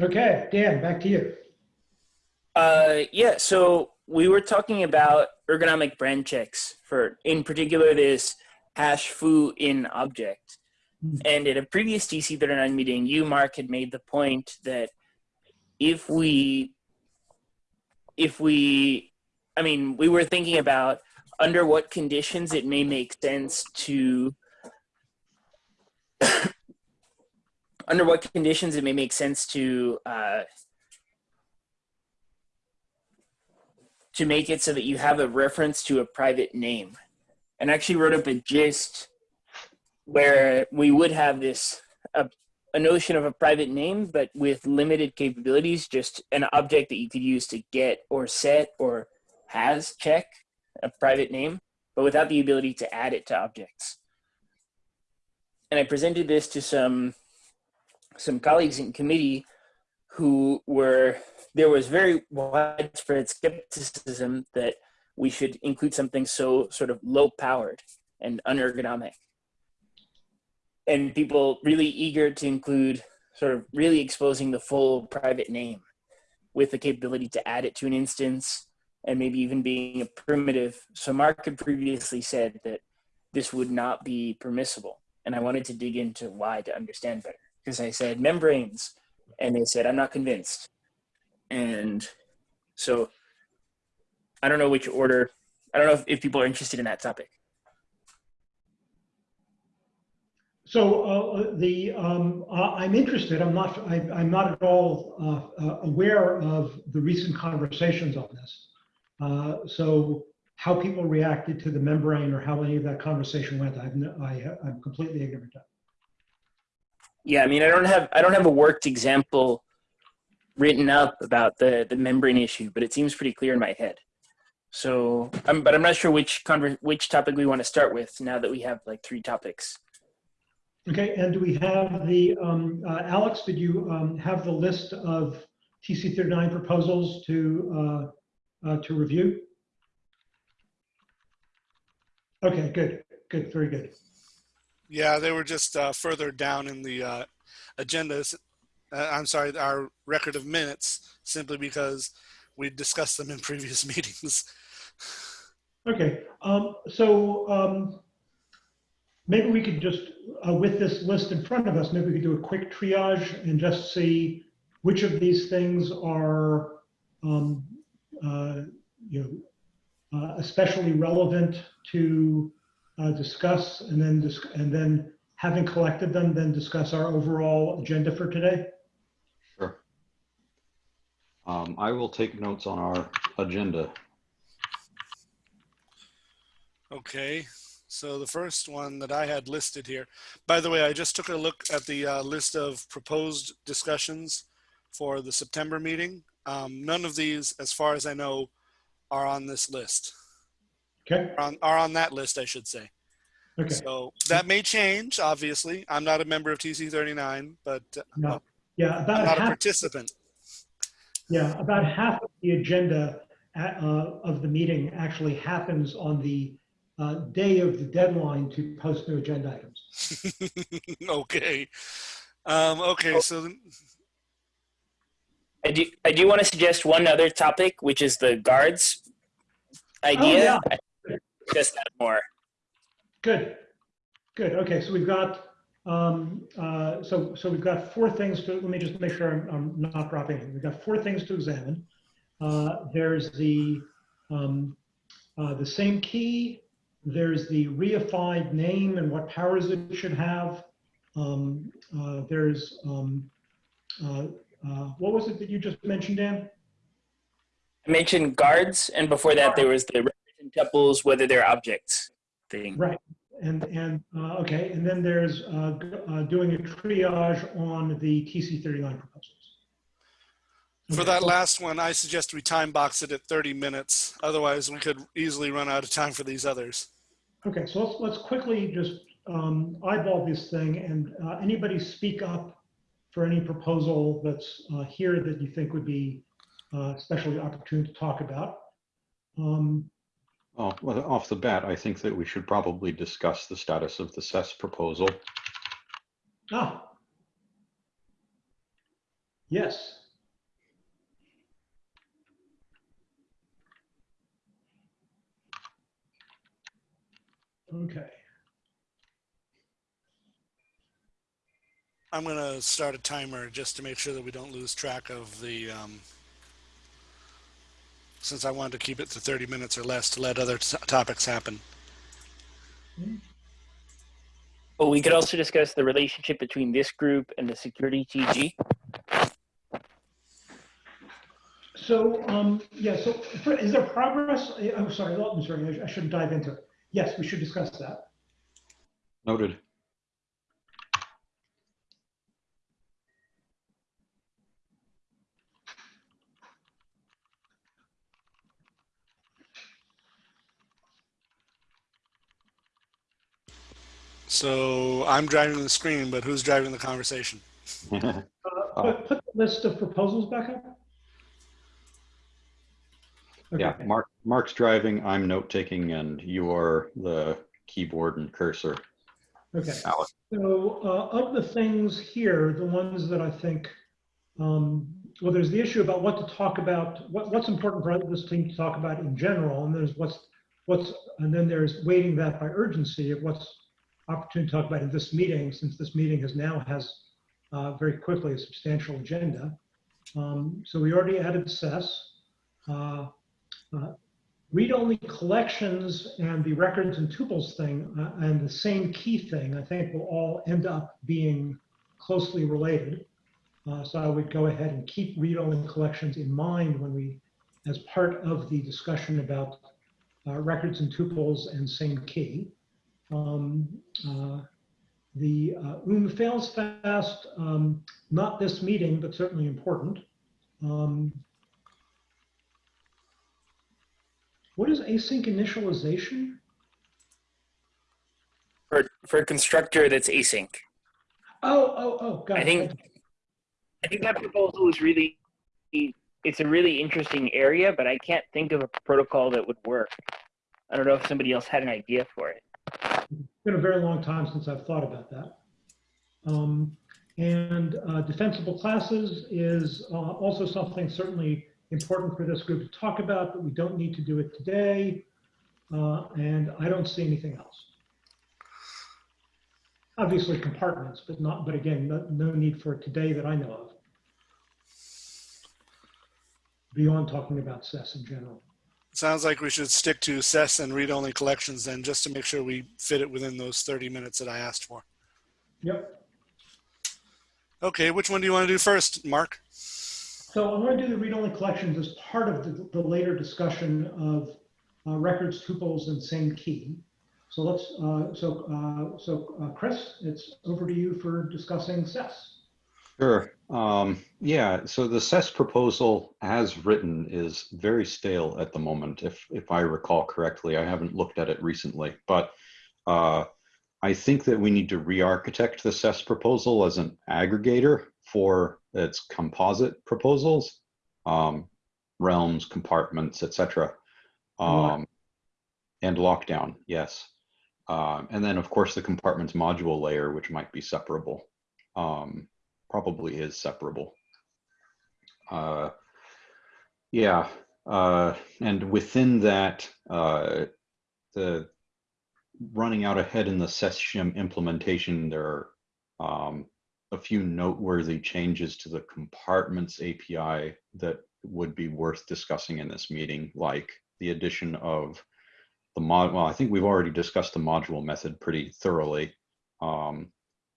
Okay, Dan, back to you. Uh, yeah, so we were talking about ergonomic brand checks for, in particular, this hash foo in object. And at a previous TC39 meeting, you, Mark, had made the point that if we, if we, I mean, we were thinking about under what conditions it may make sense to, under what conditions it may make sense to uh, to make it so that you have a reference to a private name. And I actually wrote up a gist where we would have this a, a notion of a private name, but with limited capabilities, just an object that you could use to get or set or has check a private name, but without the ability to add it to objects. And I presented this to some some colleagues in committee who were there was very widespread skepticism that we should include something so sort of low powered and unergonomic and people really eager to include sort of really exposing the full private name with the capability to add it to an instance and maybe even being a primitive. So Mark had previously said that this would not be permissible. And I wanted to dig into why to understand better. Because I said membranes, and they said, I'm not convinced. And so I don't know which order, I don't know if, if people are interested in that topic. So uh, the um, uh, I'm interested. I'm not. I, am not at all uh, uh, aware of the recent conversations on this. Uh, so how people reacted to the membrane or how any of that conversation went, I've I, I'm completely ignorant of. Yeah, I mean, I don't have I don't have a worked example written up about the the membrane issue, but it seems pretty clear in my head. So, I'm, but I'm not sure which conver- which topic we want to start with now that we have like three topics. Okay, and do we have the, um, uh, Alex, did you um, have the list of TC39 proposals to, uh, uh, to review? Okay, good, good, very good. Yeah, they were just uh, further down in the uh, agendas. Uh, I'm sorry, our record of minutes, simply because we discussed them in previous meetings. Okay, um, so um, maybe we could just, uh, with this list in front of us, maybe we could do a quick triage and just see which of these things are, um, uh, you know, uh, especially relevant to uh, discuss, and then dis and then having collected them, then discuss our overall agenda for today. Sure. Um, I will take notes on our agenda. Okay. So the first one that I had listed here, by the way, I just took a look at the uh, list of proposed discussions for the September meeting. Um, none of these, as far as I know, are on this list. Okay. Are on, are on that list, I should say. Okay. So that may change, obviously. I'm not a member of TC39, but uh, No. Yeah, about I'm not a half, participant. yeah, about half of the agenda uh, of the meeting actually happens on the uh, day of the deadline to post new agenda items. okay. Um, okay, so then- I do I do want to suggest one other topic, which is the guards idea. Just add more. Good, good. Okay, so we've got um, uh, so so we've got four things to. Let me just make sure I'm, I'm not dropping anything. We've got four things to examine. Uh, there's the um, uh, the same key. There's the reified name and what powers it should have. Um, uh, there's um, uh, uh, what was it that you just mentioned, Dan? I mentioned guards, and before that there was the tuples, whether they're objects thing. Right. And and uh, okay, and then there's uh, uh, doing a triage on the TC39 proposals. for that last one, I suggest we time box it at 30 minutes. Otherwise, we could easily run out of time for these others. Okay, so let's let's quickly just um, eyeball this thing, and uh, anybody speak up for any proposal that's uh, here that you think would be uh, especially opportune to talk about. Um, Oh, well, off the bat, I think that we should probably discuss the status of the SES proposal. ah. Yes. Okay. I'm gonna start a timer just to make sure that we don't lose track of the, um, since I wanted to keep it to 30 minutes or less to let other t- topics happen. Well, we could also discuss the relationship between this group and the security TG. So, um, yeah, so for- is there progress? I'm sorry, I'm sorry, I should dive into it. Yes, we should discuss that. Noted. So I'm driving the screen, but who's driving the conversation? Uh, Put, put the list of proposals back up. Yeah, Mark, Mark's driving, I'm note taking, and you are the keyboard and cursor. Okay. Alex. So uh, of the things here, the ones that I think, um, well, there's the issue about what to talk about, what, what's important for this team to talk about in general, and there's what's, what's, and then there's weighting that by urgency of what's opportune to talk about in this meeting, since this meeting has now has uh, very quickly a substantial agenda. Um, so we already added SES. Uh, uh, read-only collections and the records and tuples thing uh, and the same key thing, I think will all end up being closely related. Uh, so I would go ahead and keep read-only collections in mind when we, as part of the discussion about uh, records and tuples and same key. Um, uh, the uh, UM fails fast, um, not this meeting, but certainly important. Um, what is async initialization? For, for a constructor that's async. Oh, oh, oh, got I it. think I think that proposal is really it's a really interesting area, but I can't think of a protocol that would work. I don't know if somebody else had an idea for it. It's been a very long time since I've thought about that. Um, and uh, defensible classes is uh, also something certainly important for this group to talk about, but we don't need to do it today. Uh, and I don't see anything else. Obviously compartments, but not, but again, no, no need for today that I know of. Beyond talking about SES in general. Sounds like we should stick to SES and read-only collections then, just to make sure we fit it within those 30 minutes that I asked for. Yep. Okay, which one do you want to do first, Mark? So I'm going to do the read-only collections as part of the, the later discussion of uh, records, tuples, and same key. So let's, uh, so, uh, so uh, Chris, it's over to you for discussing CES. Sure. Um, yeah, so the SES proposal as written is very stale at the moment, if, if I recall correctly. I haven't looked at it recently, but uh, I think that we need to re-architect the SES proposal as an aggregator for its composite proposals, um, realms, compartments, etc. Um, and lockdown, yes. Um, and then, of course, the compartments module layer, which might be separable. Um, probably is separable. Uh, yeah, uh, and within that, uh, the running out ahead in the SES shim implementation, there are um, a few noteworthy changes to the compartments API that would be worth discussing in this meeting, like the addition of the mod. Well, I think we've already discussed the module method pretty thoroughly. Um,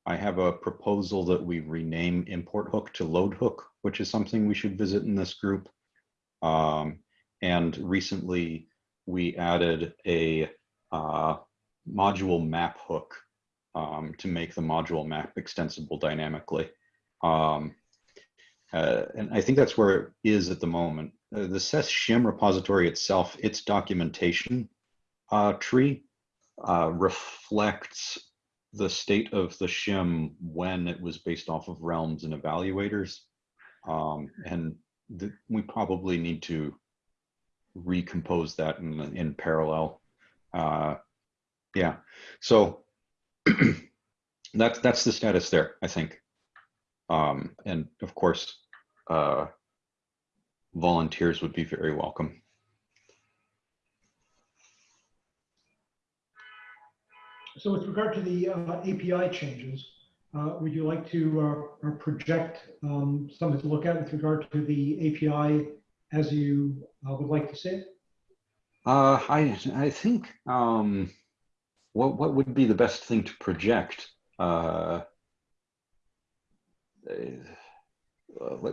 I have a proposal that we rename import hook to load hook, which is something we should visit in this group. Um, and recently we added a uh, module map hook um, to make the module map extensible dynamically. Um, uh, and I think that's where it is at the moment. Uh, the SES shim repository itself, its documentation uh, tree uh, reflects the state of the shim when it was based off of realms and evaluators. Um, and we probably need to recompose that in, in parallel. Uh, yeah, so that's, that's the status there, I think. Um, and of course, uh, volunteers would be very welcome. So with regard to the uh, API changes, uh, would you like to uh, project um, something to look at with regard to the API as you uh, would like to see it? Uh, I I think um, what what would be the best thing to project? Uh,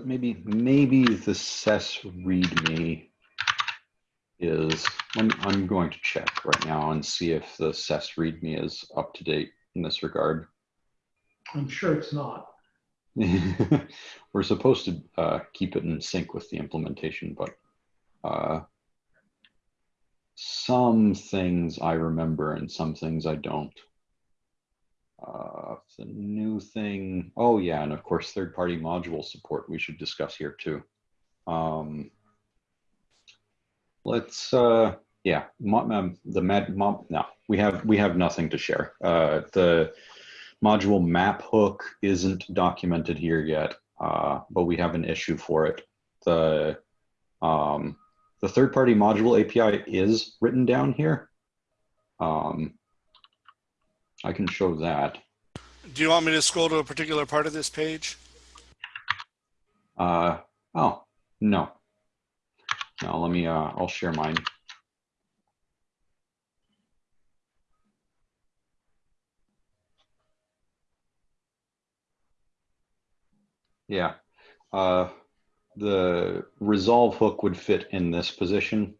maybe maybe the SES README is. I'm I'm going to check right now and see if the SES README is up to date in this regard. I'm sure it's not. We're supposed to uh, keep it in sync with the implementation, but uh, some things I remember and some things I don't. Uh, the new thing, oh yeah, and of course, third-party module support we should discuss here too. Um, let's, uh, yeah, um, the med, mo- no, we have we have nothing to share. Uh, the module map hook isn't documented here yet, uh, but we have an issue for it. The um, the third-party module API is written down here. Um, I can show that. Do you want me to scroll to a particular part of this page? Uh, oh, no. No, let me, uh, I'll share mine. Yeah, uh, the resolve hook would fit in this position.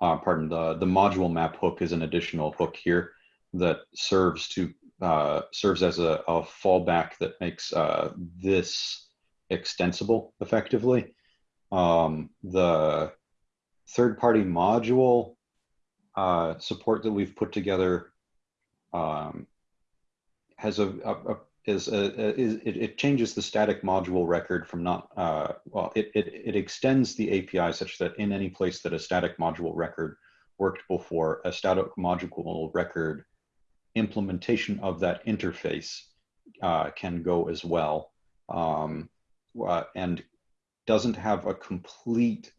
Uh, pardon, the, the module map hook is an additional hook here that serves to, uh, serves as a, a fallback that makes, uh, this extensible effectively. Um, the third-party module uh, support that we've put together um, has a, a, a is a, a- is it, it changes the static module record from not uh, well it, it it extends the API such that in any place that a static module record worked before a static module record implementation of that interface uh, can go as well. Um, uh, and doesn't have a complete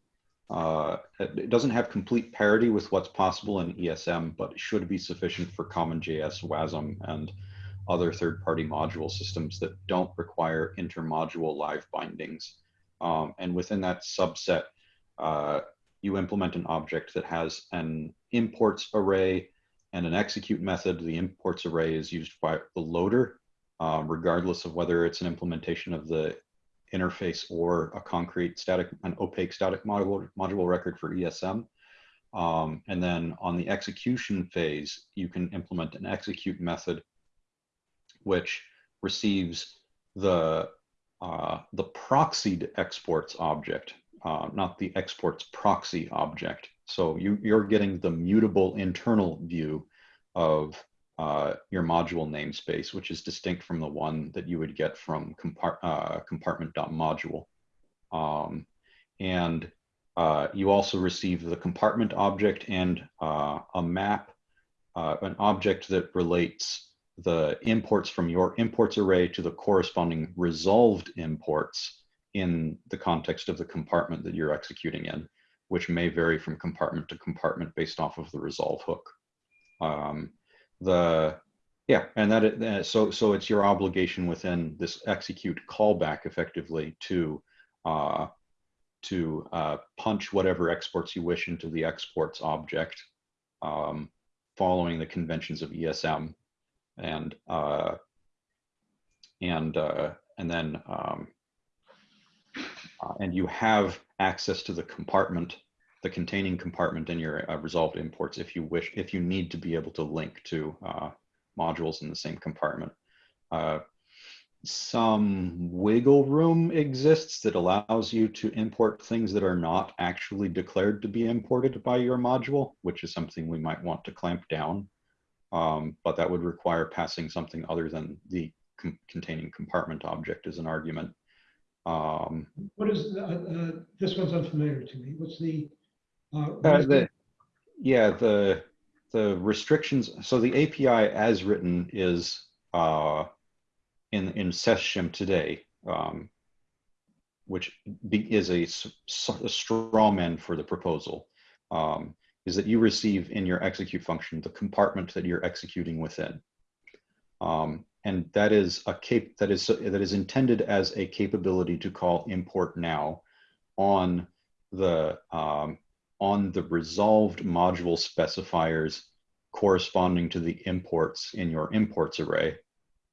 uh, it doesn't have complete parity with what's possible in ESM, but it should be sufficient for CommonJS, WASM, and other third-party module systems that don't require intermodule live bindings. Um, and within that subset, uh, you implement an object that has an imports array and an execute method. The imports array is used by the loader, uh, regardless of whether it's an implementation of the interface or a concrete static, an opaque static module, module record for ESM. Um, and then on the execution phase, you can implement an execute method which receives the, uh, the proxied exports object, uh, not the exports proxy object. So you, you're getting the mutable internal view of uh, your module namespace, which is distinct from the one that you would get from compart uh, compartment.module. Um, and uh, you also receive the compartment object and uh, a map, uh, an object that relates the imports from your imports array to the corresponding resolved imports in the context of the compartment that you're executing in, which may vary from compartment to compartment based off of the resolve hook. Um, the yeah, and that it, so so it's your obligation within this execute callback effectively to uh, to uh, punch whatever exports you wish into the exports object, um, following the conventions of ESM, and uh, and uh, and then um, uh, and you have access to the compartment the containing compartment in your uh, resolved imports if you wish, if you need to be able to link to uh, modules in the same compartment. Uh, some wiggle room exists that allows you to import things that are not actually declared to be imported by your module, which is something we might want to clamp down. Um, but that would require passing something other than the com containing compartment object as an argument. Um, What is, uh, uh, this one's unfamiliar to me. What's the? The, yeah, the the restrictions. So the API as written is uh, in in SES shim today. Um, which be, is a straw man for the proposal, um, is that you receive in your execute function the compartment that you're executing within. Um, and that is a cap that is that is intended as a capability to call import now on the um, on the resolved module specifiers corresponding to the imports in your imports array.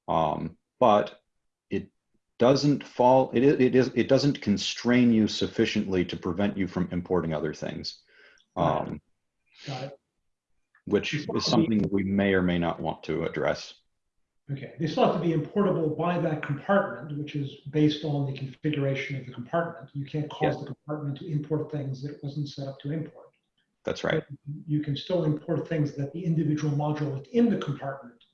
Um, but it doesn't fall, it, it is, it doesn't constrain you sufficiently to prevent you from importing other things. Um, Got it. which is something we may or may not want to address. Okay, they still have to be importable by that compartment, which is based on the configuration of the compartment. You can't cause Yes. the compartment to import things that it wasn't set up to import. That's right. You can still import things that the individual module within the compartment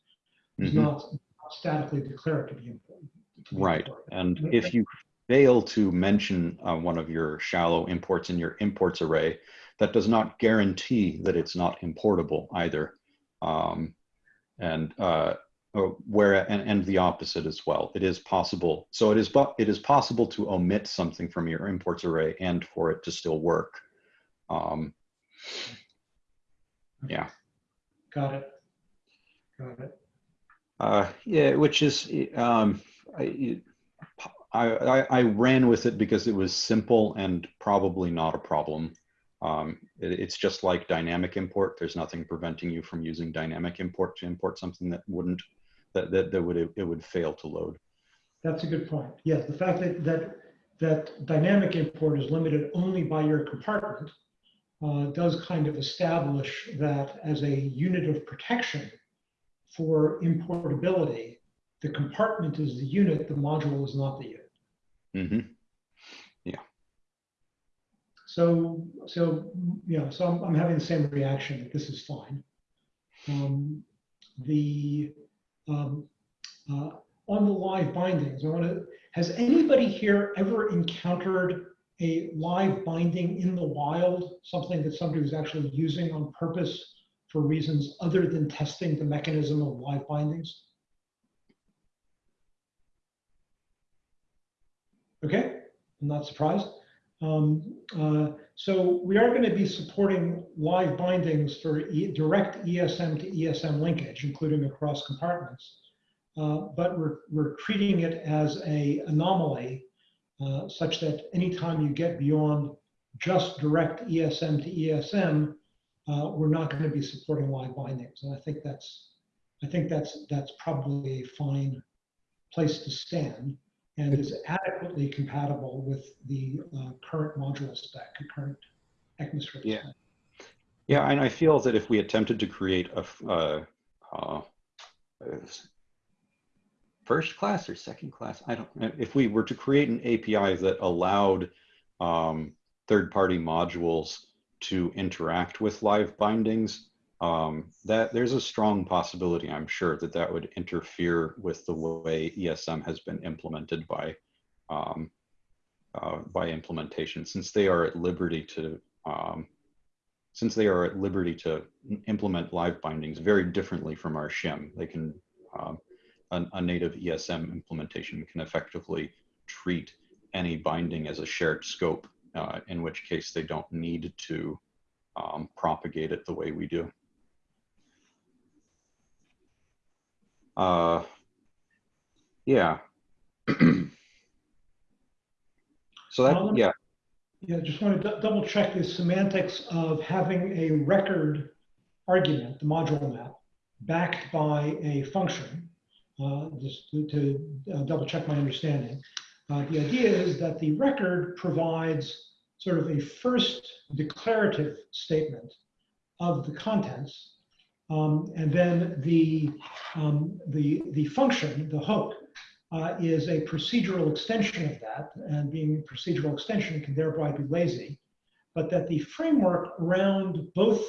is Mhm. not statically declared to be important. Right. imported. And if you fail to mention uh, one of your shallow imports in your imports array, that does not guarantee that it's not importable either. Um, and uh, where and, and the opposite as well. It is possible. So it is but it is possible to omit something from your imports array and for it to still work. Um, yeah. Got it. Got it. Uh, yeah, which is, um, I, I, I- I ran with it because it was simple and probably not a problem. Um, it- it's just like dynamic import. There's nothing preventing you from using dynamic import to import something that wouldn't, that, that, that would, it would fail to load. That's a good point. Yes, the fact that, that, that dynamic import is limited only by your compartment uh, does kind of establish that as a unit of protection for importability, the compartment is the unit, the module is not the unit. hmm So, so, you know, so I'm, I'm having the same reaction that this is fine. Um, the, um, uh, on the live bindings, I want to, has anybody here ever encountered a live binding in the wild, something that somebody was actually using on purpose for reasons other than testing the mechanism of live bindings? Okay, I'm not surprised. Um, uh, so we are going to be supporting live bindings for e direct ESM to ESM linkage, including across compartments. Uh, but we're, we're treating it as a anomaly uh, such that anytime you get beyond just direct ESM to ESM, uh, we're not going to be supporting live bindings. And I think that's, I think that's, that's probably a fine place to stand and is adequately compatible with the uh, current module spec, current ECMAScript Yeah. spec. Yeah, and I feel that if we attempted to create a uh, uh, first class or second class, I don't, uh, if we were to create an API that allowed um, third-party modules to interact with live bindings, um, that there's a strong possibility, I'm sure, that that would interfere with the way ESM has been implemented by um, uh, by implementation, since they are at liberty to um, since they are at liberty to implement live bindings very differently from our shim. They can um, a, a native ESM implementation can effectively treat any binding as a shared scope, uh, in which case they don't need to um, propagate it the way we do. Uh, yeah. so that, yeah, Yeah, just want to double check the semantics of having a record argument, the module map, backed by a function. Uh, just to, to uh, double check my understanding. Uh, the idea is that the record provides sort of a first declarative statement of the contents. Um, and then the, um, the, the function, the hook, uh, is a procedural extension of that, and being a procedural extension can thereby be lazy, but that the framework around both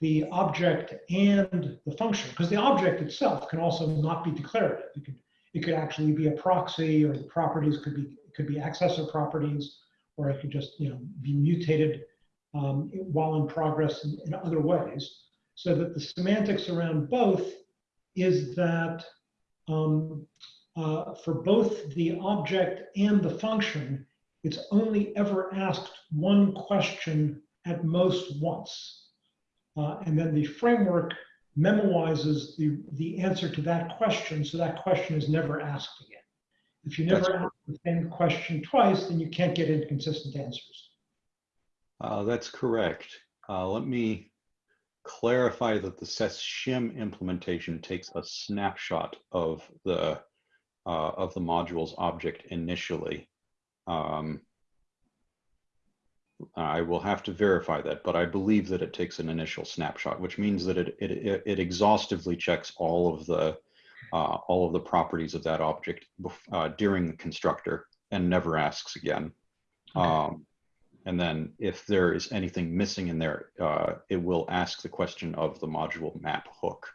the object and the function, because the object itself can also not be declarative. It could, it could actually be a proxy, or the properties could be could be accessor properties, or it could just you know be mutated um, while in progress in, in other ways. So that the semantics around both is that um, uh, for both the object and the function, it's only ever asked one question at most once. Uh, and then the framework memoizes the, the answer to that question, so that question is never asked again. If you That's never ask the same question twice, then you can't get inconsistent answers. Uh, that's correct. Uh, let me clarify that the SES-SHIM implementation takes a snapshot of the uh, of the module's object initially. Um, I will have to verify that, but I believe that it takes an initial snapshot, which means that it it, it- it exhaustively checks all of the uh, all of the properties of that object uh, during the constructor and never asks again. Okay. Um, and then if there is anything missing in there, uh, it will ask the question of the module map hook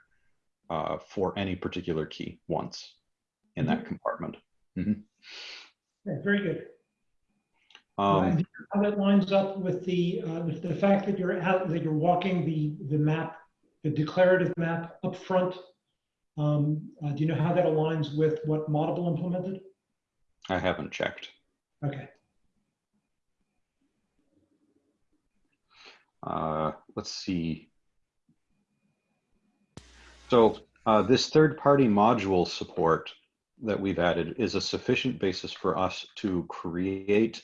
uh, for any particular key once in that compartment. Okay, very good. Um, And How that lines up with the, uh, with the fact that you're out, that you're walking the, the map, the declarative map up front. Um, uh, do you know how that aligns with what Moddable implemented? I haven't checked. Okay, Uh, let's see. So uh, this third-party module support that we've added is a sufficient basis for us to create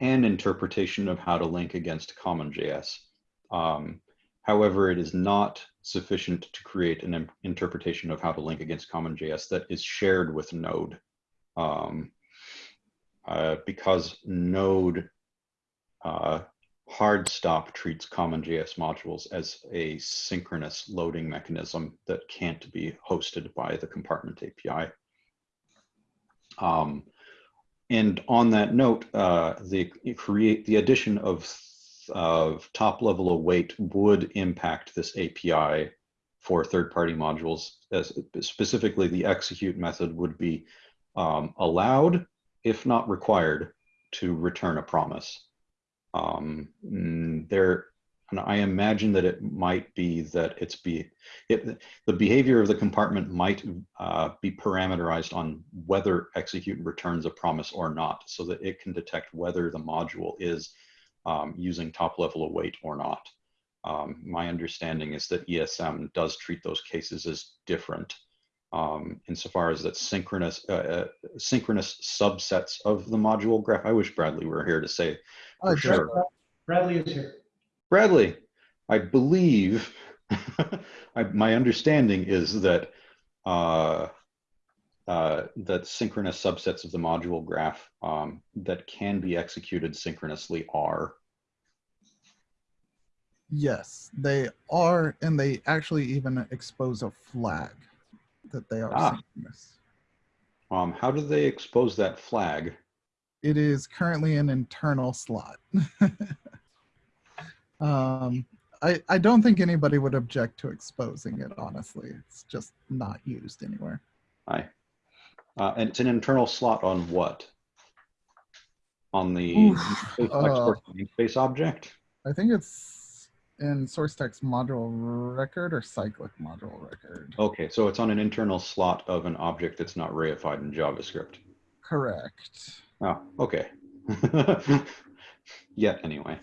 an interpretation of how to link against CommonJS. Um, however, it is not sufficient to create an interpretation of how to link against CommonJS that is shared with Node. Um, uh, because Node uh, hard stop treats CommonJS modules as a synchronous loading mechanism that can't be hosted by the compartment API. Um, and on that note, uh, the create the addition of of top level await would impact this API for third-party modules. As specifically, the execute method would be um, allowed, if not required, to return a promise. Um, mm, there, and I imagine that it might be that it's be it, the behavior of the compartment might uh, be parameterized on whether execute returns a promise or not, so that it can detect whether the module is um, using top level await or not. Um, my understanding is that ESM does treat those cases as different um, insofar as that synchronous uh, uh, synchronous subsets of the module graph. I wish Bradley were here to say for sure. Bradley is here. Bradley, I believe, I, my understanding is that uh, uh, that synchronous subsets of the module graph um, that can be executed synchronously are. Yes, they are, and they actually even expose a flag that they are Ah. synchronous. Um, how do they expose that flag? It is currently an internal slot. um, I, I don't think anybody would object to exposing it, honestly. It's just not used anywhere. I, uh, and it's an internal slot on what? On the Oof, uh, namespace object? I think it's in source text module record or cyclic module record. Okay, so it's on an internal slot of an object that's not reified in JavaScript. Correct. Oh, okay. yeah, anyway.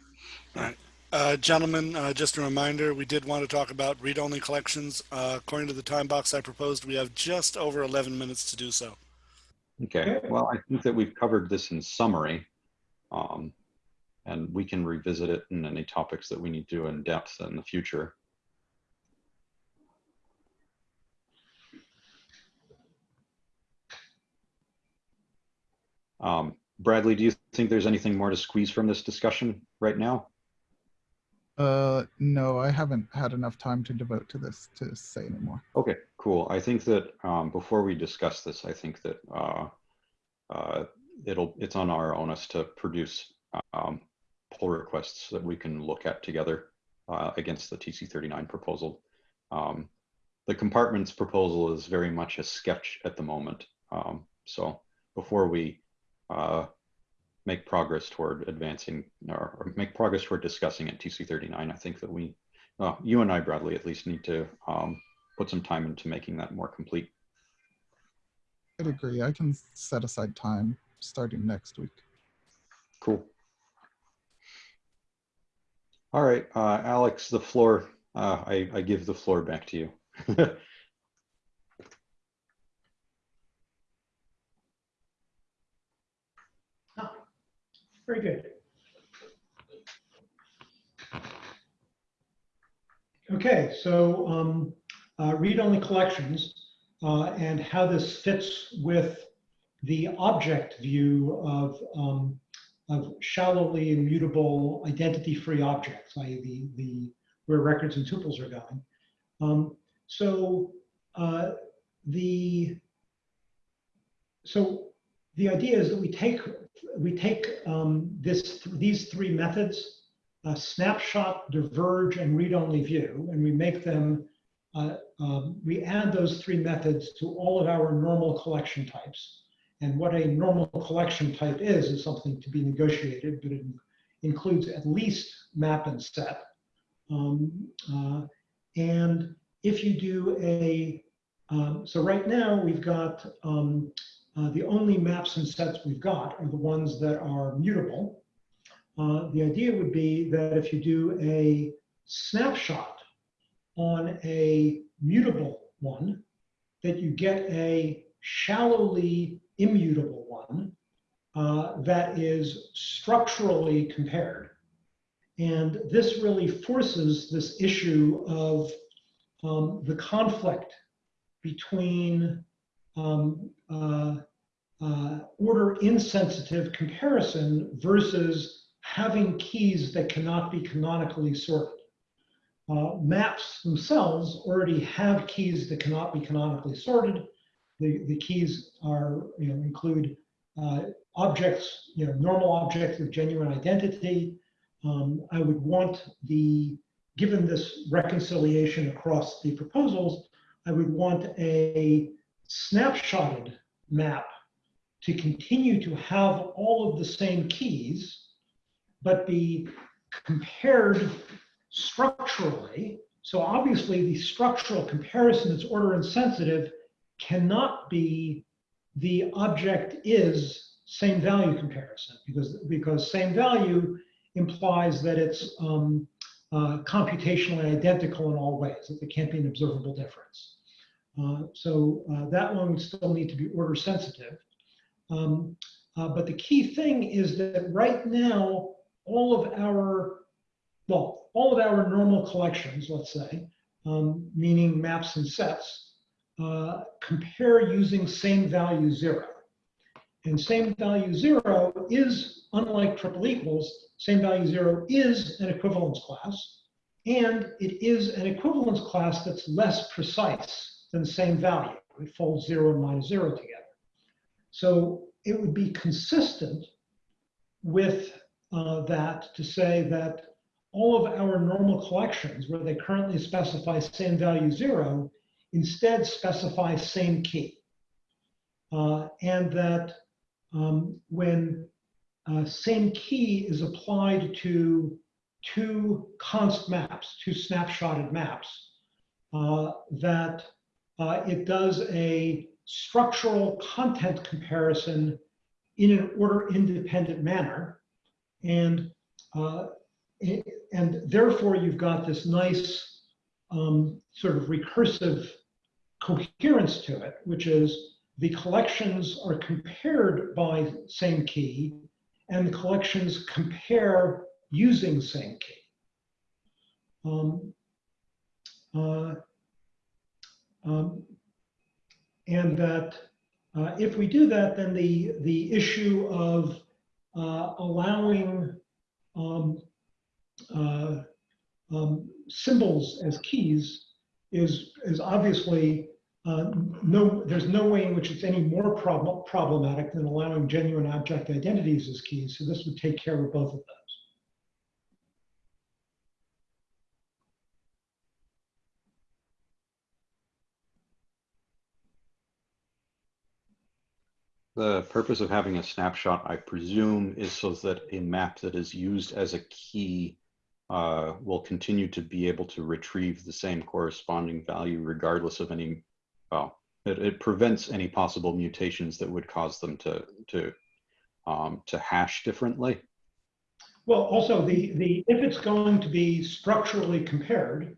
Uh, gentlemen, uh, just a reminder, we did want to talk about read-only collections. Uh, according to the time box I proposed, we have just over 11 minutes to do so. Okay, well, I think that we've covered this in summary. Um, and we can revisit it in any topics that we need to in depth in the future. Um, Bradley, do you think there's anything more to squeeze from this discussion right now? Uh, no, I haven't had enough time to devote to this to say anymore. Okay, cool. I think that um, before we discuss this, I think that uh, uh, it'll it's on our onus to produce um, pull requests that we can look at together uh, against the TC39 proposal. Um, the compartments proposal is very much a sketch at the moment. Um, so before we uh, make progress toward advancing or, or make progress toward discussing at TC39, I think that we, uh, you and I, Bradley, at least need to um, put some time into making that more complete. I'd agree. I can set aside time starting next week. Cool. All right, uh, Alex, the floor, uh, I, I give the floor back to you. Very good. Okay, so um, uh, read-only collections uh, and how this fits with the object view of, um, of shallowly immutable identity-free objects, i.e. the, the, where records and tuples are going. Um, so uh, the, so the idea is that we take we take um, this these three methods, uh, snapshot, diverge, and read-only view, and we make them uh, um, we add those three methods to all of our normal collection types. And what a normal collection type is is something to be negotiated, but it includes at least map and set. Um, uh, and if you do a um, so right now we've got um, uh, the only maps and sets we've got are the ones that are mutable. Uh, the idea would be that if you do a snapshot on a mutable one, that you get a shallowly immutable one uh, that is structurally compared. And this really forces this issue of um, the conflict between um, uh, uh, order insensitive comparison versus having keys that cannot be canonically sorted. Uh, maps themselves already have keys that cannot be canonically sorted. The, the keys are, you know, include uh, objects, you know, normal objects with genuine identity. Um, I would want the, given this reconciliation across the proposals, I would want a snapshotted map to continue to have all of the same keys, but be compared structurally. So obviously the structural comparison that's order insensitive cannot be the object is same value comparison because, because same value implies that it's um, uh, computationally identical in all ways, that there can't be an observable difference. Uh, so uh, that one would still need to be order sensitive. Um, uh, but the key thing is that right now, all of our, well, all of our normal collections, let's say, um, meaning maps and sets, uh, compare using same value zero. And same value zero is, unlike triple equals, same value zero is an equivalence class. And it is an equivalence class that's less precise than the same value. It folds zero and minus zero together. So it would be consistent with uh, that to say that all of our normal collections where they currently specify same value zero instead specify same key. Uh, and that um, when uh, same key is applied to two const maps, two snapshotted maps, uh, that uh, it does a structural content comparison in an order independent manner. And, uh, and therefore you've got this nice um, sort of recursive coherence to it, which is the collections are compared by same key and the collections compare using same key. Um, uh, um, and that uh, if we do that, then the, the issue of uh, allowing um, uh, um, symbols as keys is, is obviously uh, no, there's no way in which it's any more prob problematic than allowing genuine object identities as keys. So this would take care of both of those. The purpose of having a snapshot, I presume, is so that a map that is used as a key uh, will continue to be able to retrieve the same corresponding value regardless of any, well, it, it prevents any possible mutations that would cause them to, to, um, to hash differently. Well, also the, the, if it's going to be structurally compared,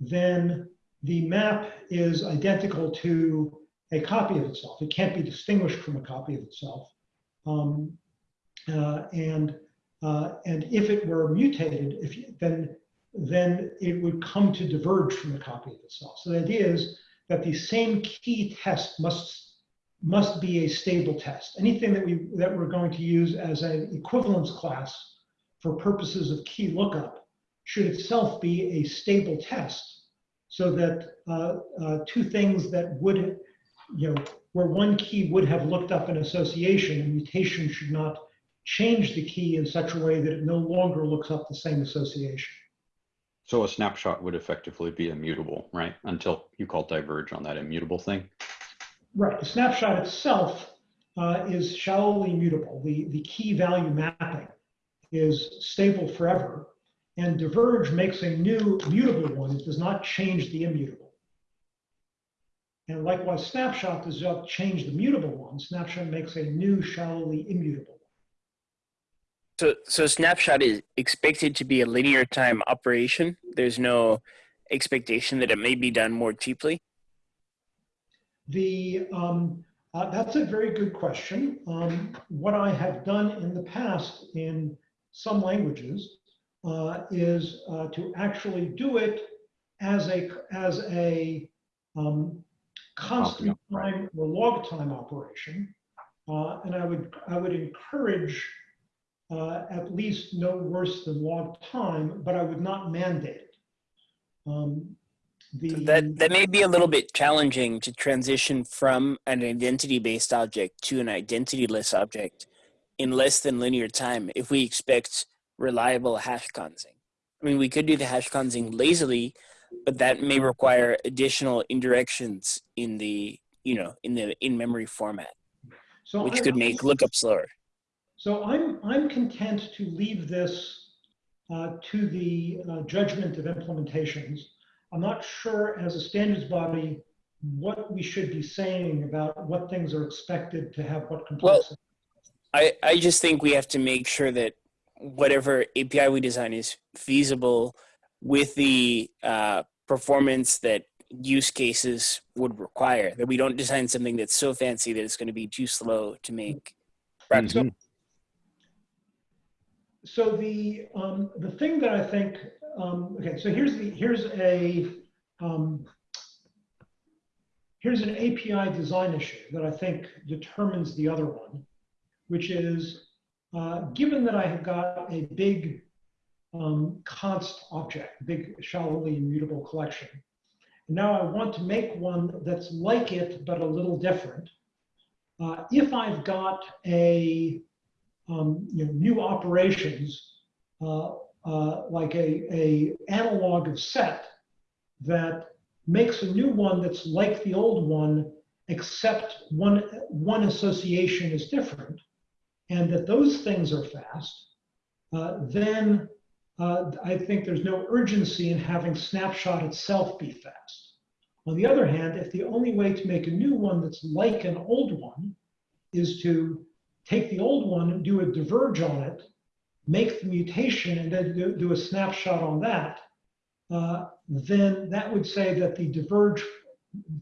then the map is identical to a copy of itself. It can't be distinguished from a copy of itself. Um, uh, and, uh, and if it were mutated, if you, then, then it would come to diverge from the copy of itself. So the idea is that the same key test must must be a stable test. Anything that we that we're going to use as an equivalence class for purposes of key lookup should itself be a stable test so that uh, uh, two things that would, you know, where one key would have looked up an association, a mutation should not change the key in such a way that it no longer looks up the same association. So a snapshot would effectively be immutable, right? Until you call diverge on that immutable thing. Right, the snapshot itself uh, is shallowly mutable. The, the key value mapping is stable forever. And diverge makes a new mutable one. It does not change the immutable. And likewise, snapshot does not change the mutable one. Snapshot makes a new shallowly immutable. So, so snapshot is expected to be a linear time operation. There's no expectation that it may be done more cheaply. The, um, uh, that's a very good question. Um, what I have done in the past in some languages uh, is uh, to actually do it as a, as a um, constant time or log time operation. Uh, and I would, I would encourage uh, at least no worse than log time, but I would not mandate it. Um, the, That that may be a little bit challenging to transition from an identity-based object to an identityless object in less than linear time if we expect reliable hash consing. I mean, we could do the hash consing lazily, but that may require additional indirections in the you know in the in-memory format, so which I- could make lookup slower. So I'm, I'm content to leave this uh, to the uh, judgment of implementations. I'm not sure as a standards body what we should be saying about what things are expected to have what complexity. well, I, I just think we have to make sure that whatever API we design is feasible with the uh, performance that use cases would require. That we don't design something that's so fancy that it's going to be too slow to make practical. Mhm. so the um, the thing that I think um, okay, so here's the here's a um, here's an API design issue that I think determines the other one, which is uh, given that I have got a big um, const object, big shallowly immutable collection, now I want to make one that's like it but a little different. Uh, if I've got a um, you know, new operations uh, uh, like a, a analog of set that makes a new one that's like the old one, except one, one association is different, and that those things are fast, uh, then uh, I think there's no urgency in having snapshot itself be fast. On the other hand, if the only way to make a new one that's like an old one is to take the old one, and do a diverge on it, make the mutation, and then do, do a snapshot on that, uh, then that would say that the diverge,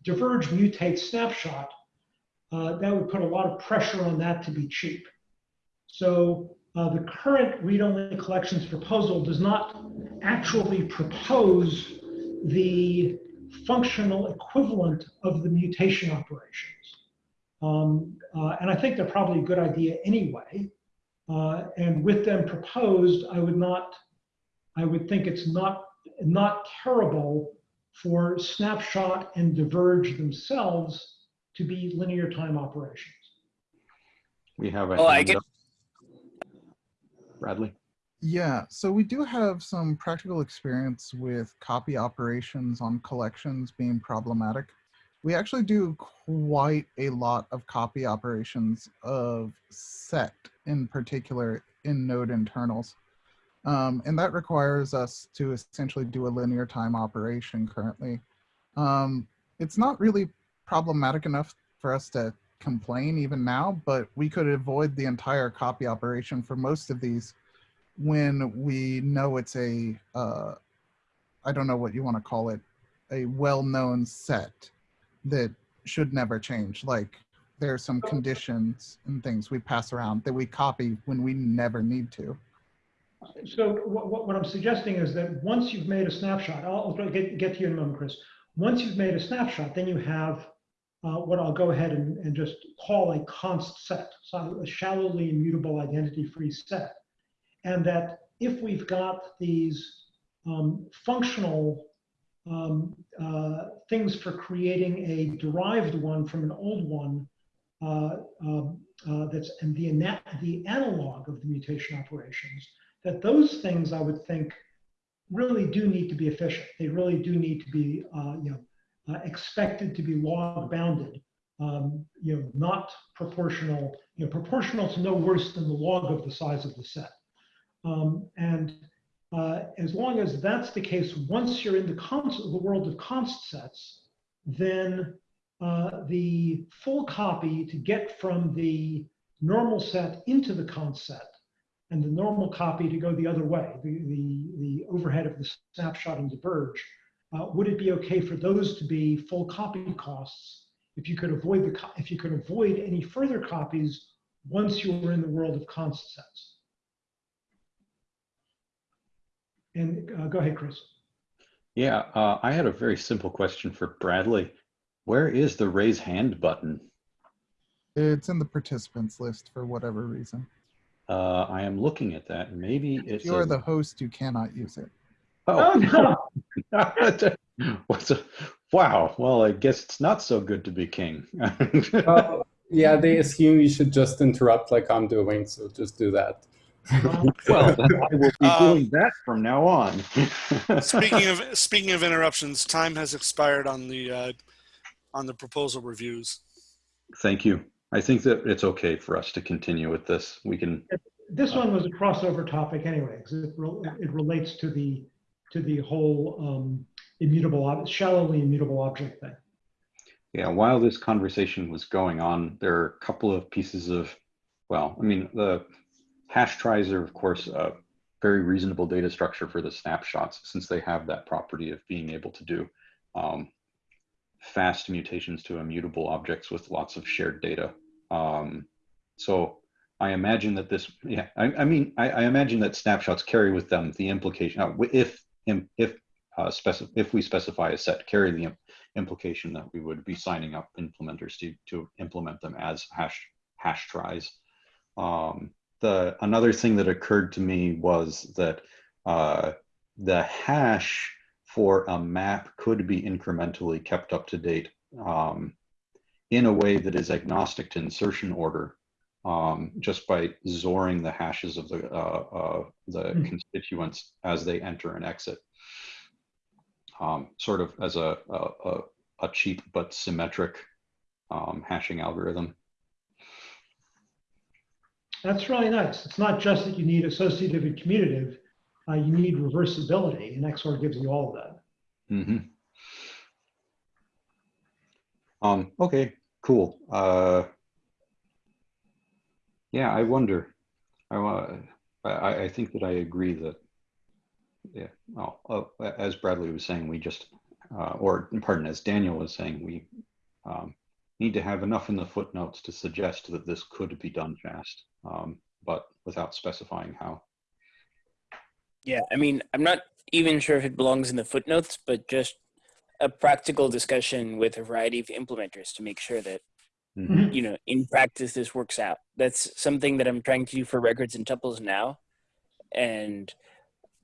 diverge mutate snapshot, uh, that would put a lot of pressure on that to be cheap. So uh, the current read-only collections proposal does not actually propose the functional equivalent of the mutation operations. Um, uh, and I think they're probably a good idea anyway. Uh, and with them proposed, I would not, I would think it's not, not terrible for snapshot and diverge themselves to be linear time operations. We have a Oh, I hand get- up. Bradley? Yeah, so we do have some practical experience with copy operations on collections being problematic. We actually do quite a lot of copy operations of set in particular in node internals. Um, and that requires us to essentially do a linear time operation currently. Um, it's not really problematic enough for us to complain even now, but we could avoid the entire copy operation for most of these when we know it's a, uh, I don't know what you want to call it, a well-known set that should never change. Like there are some conditions and things we pass around that we copy when we never need to. So what, what, I'm suggesting is that once you've made a snapshot, I'll, I'll get, get to you in a moment, Chris. Once you've made a snapshot, then you have uh, what I'll go ahead and, and just call a const set, so a shallowly immutable identity-free set. And that if we've got these um, functional um, uh, things for creating a derived one from an old one, uh, um, uh, that's and the, the analog of the mutation operations, that those things I would think really do need to be efficient. They really do need to be, uh, you know, uh, expected to be log bounded, um, you know, not proportional, you know, proportional to no worse than the log of the size of the set. Um, and uh, as long as that's the case, once you're in the, const, the world of const sets, then uh, the full copy to get from the normal set into the const set and the normal copy to go the other way, the, the, the overhead of the snapshot and diverge, uh, would it be okay for those to be full copy costs if you could avoid the co- if you could avoid any further copies once you were in the world of const sets? And uh, go ahead, Chris. Yeah, uh, I had a very simple question for Bradley. Where is the raise hand button? It's in the participants list for whatever reason. Uh, I am looking at that. Maybe If it's you're a- the host, you cannot use it. Oh, Oh, What's a, wow. Well, I guess it's not so good to be king. Well, yeah, they assume you should just interrupt like I'm doing, so just do that. well, I will be Um, doing that from now on. Speaking of speaking of interruptions, time has expired on the uh, on the proposal reviews. Thank you. I think that it's okay for us to continue with this. We can. This one was a crossover topic anyway, because it, re- it relates to the, to the whole um, immutable, shallowly immutable object thing. Yeah, while this conversation was going on, there are a couple of pieces of, well, I mean, the hash tries are, of course, a very reasonable data structure for the snapshots since they have that property of being able to do um, fast mutations to immutable objects with lots of shared data. Um, so I imagine that this, yeah, I, I mean, I, I imagine that snapshots carry with them the implication, uh, if, if, uh, if we specify a set, carry the im- implication that we would be signing up implementers to, to implement them as hash hash tries. Um, the another thing that occurred to me was that uh, the hash for a map could be incrementally kept up to date um, in a way that is agnostic to insertion order, um, just by XORing the hashes of the uh, uh, the Hmm. constituents as they enter and exit um, sort of as a, a, a, a cheap but symmetric um, hashing algorithm. That's really nice. It's not just that you need associative and commutative, uh, you need reversibility, and XOR gives you all of that. hmm Um, okay, cool. Yeah, I wonder. I, I, I think that I agree that, yeah, well, uh, as Bradley was saying, we just, uh, or pardon, as Daniel was saying, we um, need to have enough in the footnotes to suggest that this could be done fast, um, but without specifying how. Yeah, I mean, I'm not even sure if it belongs in the footnotes, but just a practical discussion with a variety of implementers to make sure that, Mhm. you know, in practice this works out. That's something that I'm trying to do for records and tuples now. And,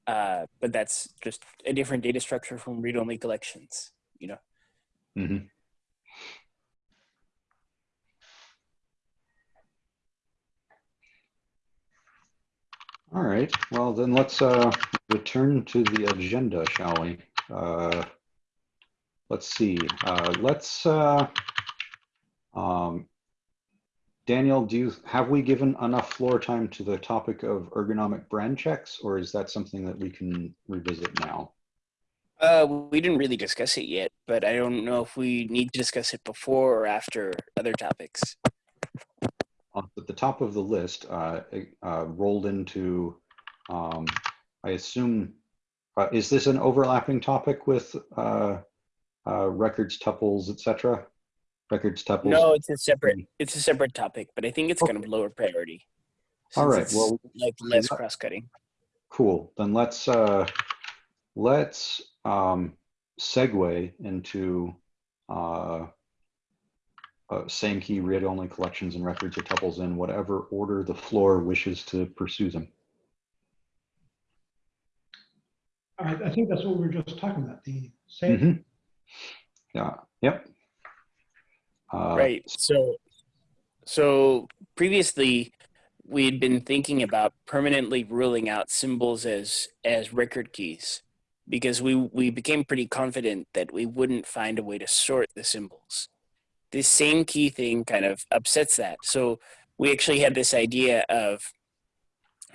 uh, but that's just a different data structure from read-only collections, you know? Mm-hmm. All right, well then let's uh, return to the agenda, shall we? Uh, let's see, uh, let's, uh, um, Daniel, do you, have we given enough floor time to the topic of ergonomic brand checks, or is that something that we can revisit now? Uh, we didn't really discuss it yet, but I don't know if we need to discuss it before or after other topics. at the top of the list, uh, uh, rolled into Um, I assume, uh, is this an overlapping topic with uh, uh, records, tuples, etc.? Records, tuples? No, it's a separate it's a separate topic, but I think it's kind of lower priority. All right. it's, well, like less cross cutting. Cool. Then let's uh, let's um, segue into uh, uh, same key read only collections and records or tuples in whatever order the floor wishes to pursue them. I, I think that's what we were just talking about, the same. Mhm. Yeah. Yep. Uh, right. So so previously we had been thinking about permanently ruling out symbols as as record keys because we we became pretty confident that we wouldn't find a way to sort the symbols. This same key thing kind of upsets that. So we actually had this idea of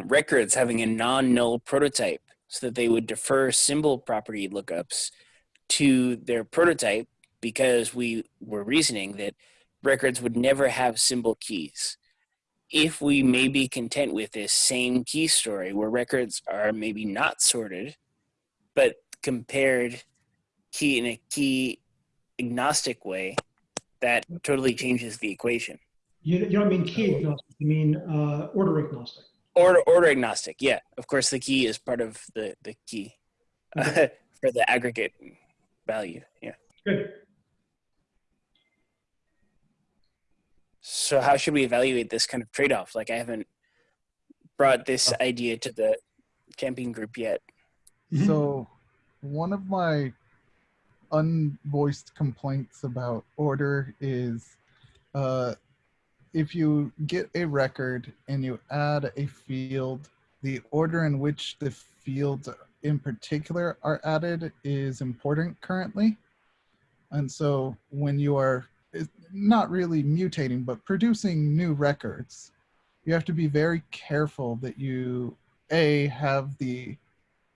records having a non-null prototype so that they would defer symbol property lookups to their prototype because we were reasoning that records would never have symbol keys. If we may be content with this same key story where records are maybe not sorted, but compared key in a key agnostic way, that totally changes the equation. You, you don't mean key agnostic, you mean uh, order agnostic. Order, order agnostic, yeah. Of course, the key is part of the, the key for the aggregate value, yeah. Good. So how should we evaluate this kind of trade-off? Like I haven't brought this idea to the camping group yet. Mhm. So, one of my unvoiced complaints about order is uh, if you get a record and you add a field, the order in which the fields in particular are added is important currently. And so, when you are is not really mutating, but producing new records, you have to be very careful that you a have the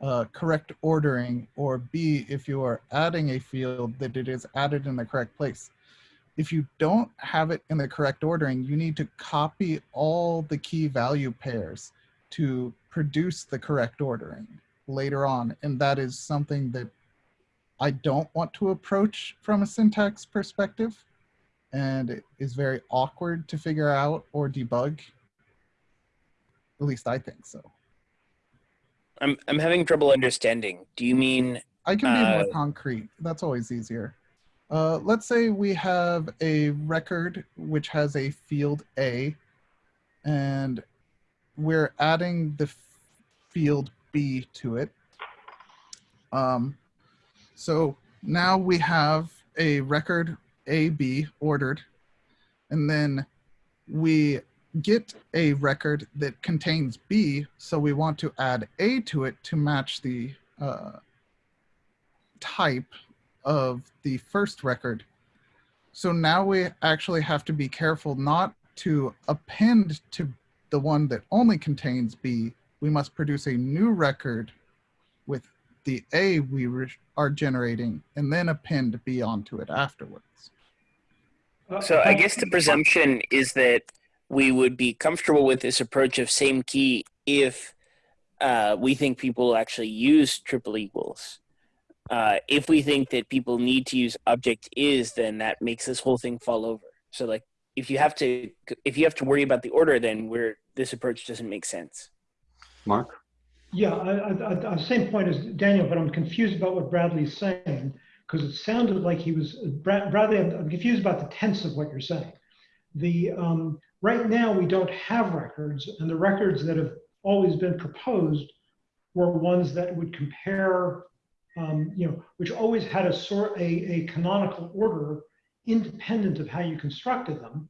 uh, correct ordering, or B, if you are adding a field, that it is added in the correct place. If you don't have it in the correct ordering, you need to copy all the key value pairs to produce the correct ordering later on. And that is something that I don't want to approach from a syntax perspective. And it is very awkward to figure out or debug. At least I think so. I'm I'm having trouble understanding. Do you mean I can be more Uh, concrete. That's always easier. Uh, let's say we have a record which has a field A, and we're adding the field B to it. Um, so now we have a record AB ordered, and then we get a record that contains B, so we want to add A to it to match the uh, type of the first record. So now we actually have to be careful not to append to the one that only contains B. We must produce a new record with the A we are generating and then append B onto it afterwards. So? I guess the presumption is that we would be comfortable with this approach of same key if uh, we think people actually use triple equals. Uh, if we think that people need to use object is, then that makes this whole thing fall over. So like if you have to if you have to worry about the order, then we're this approach doesn't make sense. Mark? Yeah, I, I, I, I- same point as Daniel, but I'm confused about what Bradley's saying because it sounded like he was Brad, Bradley. I'm, I'm confused about the tense of what you're saying. The um, right now we don't have records, and the records that have always been proposed were ones that would compare, um, you know, which always had a sort a, a canonical order independent of how you constructed them,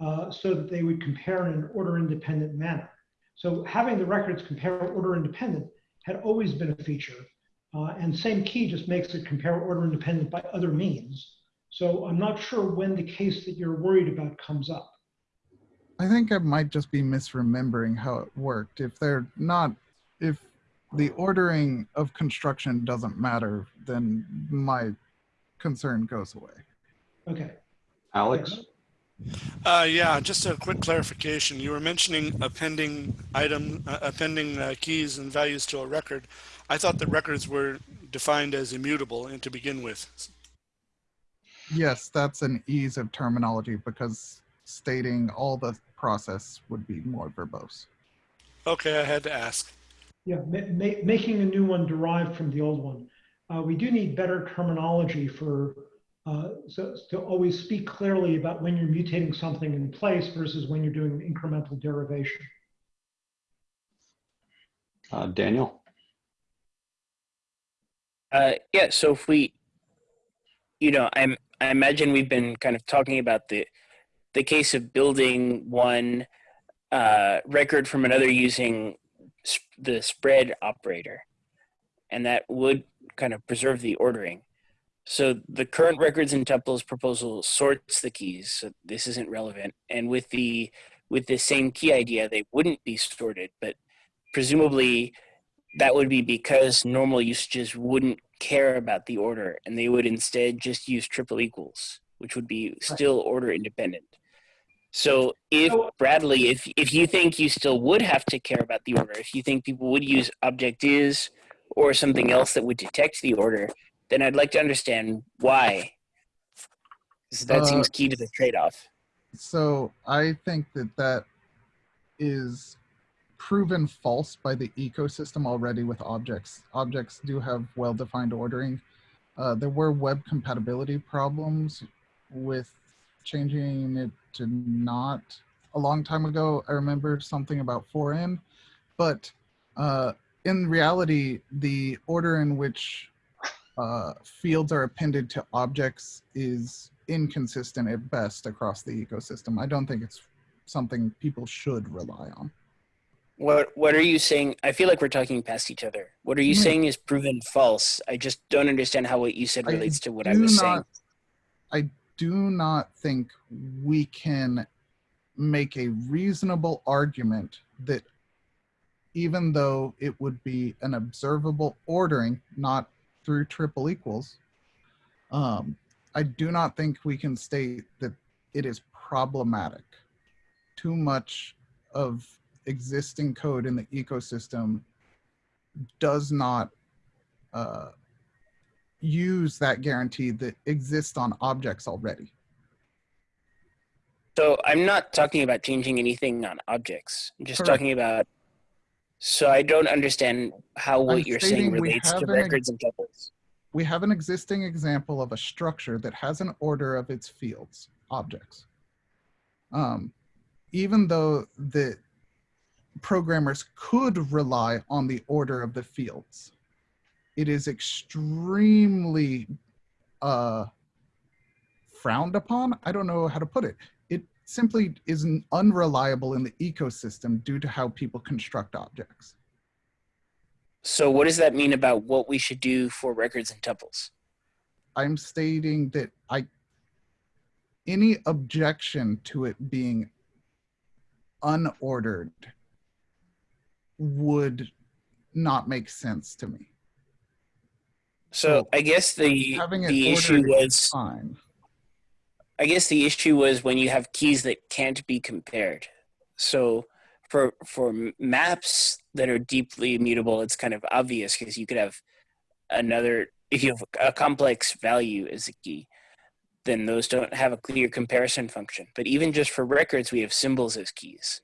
uh, so that they would compare in an order independent manner. So having the records compare order independent had always been a feature. Uh, and same key just makes it compare order independent by other means. So I'm not sure when the case that you're worried about comes up. I think I might just be misremembering how it worked. If they're not, if the ordering of construction doesn't matter, then my concern goes away. Okay. Alex? Uh, yeah, just a quick clarification. You were mentioning appending item, uh, appending uh, keys and values to a record. I thought that records were defined as immutable and to begin with. Yes, that's an ease of terminology because stating all the process would be more verbose. Okay, I had to ask. Yeah, ma- ma- making a new one derived from the old one. Uh, we do need better terminology for, uh, so to always speak clearly about when you're mutating something in place versus when you're doing incremental derivation. Uh, Daniel? Uh, yeah. So if we, you know, I'm I imagine we've been kind of talking about the the case of building one uh, record from another using s- the spread operator, and that would kind of preserve the ordering. So the current records and tuples proposal sorts the keys. So this isn't relevant. And with the with the same key idea, they wouldn't be sorted, but presumably that would be because normal usages wouldn't care about the order and they would instead just use triple equals, which would be still order independent. So if Bradley, if if you think you still would have to care about the order, if you think people would use object is or something else that would detect the order, then I'd like to understand why. 'Cause that Uh, seems key to the trade-off. So I think that that is proven false by the ecosystem already with objects. Objects do have well-defined ordering. Uh, there were web compatibility problems with changing it to not a long time ago. I remember something about for-in, but uh, in reality, the order in which uh, fields are appended to objects is inconsistent at best across the ecosystem. I don't think it's something people should rely on. What what are you saying? I feel like we're talking past each other. What are you Hmm. saying is proven false? I just don't understand how what you said I relates to what I was saying. I do not think we can make a reasonable argument that even though it would be an observable ordering, not through triple equals, um, I do not think we can state that it is problematic. Too much of existing code in the ecosystem does not uh, use that guarantee that exists on objects already. So I'm not talking about changing anything on objects. I'm just Correct. talking about. So I don't understand how what I'm you're saying relates to records and tuples. We have an existing example of a structure that has an order of its fields, objects. Um, even though the programmers could rely on the order of the fields, it is extremely uh, frowned upon. I don't know how to put it. It simply is unreliable in the ecosystem due to how people construct objects. So what does that mean about what we should do for records and tuples? I'm stating that I any objection to it being unordered would not make sense to me. So So, I guess the the issue was fine. I guess the issue was when you have keys that can't be compared. So for for maps that are deeply immutable, it's kind of obvious because you could have another if you have a complex value as a key, then those don't have a clear comparison function. But even just for records, we have symbols as keys.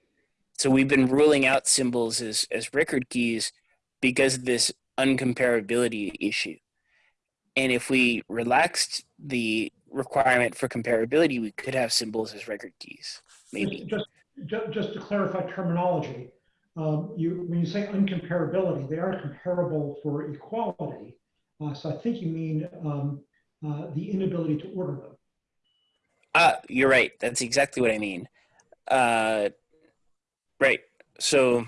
So we've been ruling out symbols as as record keys because of this uncomparability issue. And if we relaxed the requirement for comparability, we could have symbols as record keys, maybe. Just, just, just to clarify terminology, um, you, when you say uncomparability, they are comparable for equality. Uh, so I think you mean um, uh, the inability to order them. Ah, you're right. That's exactly what I mean. Uh, right. So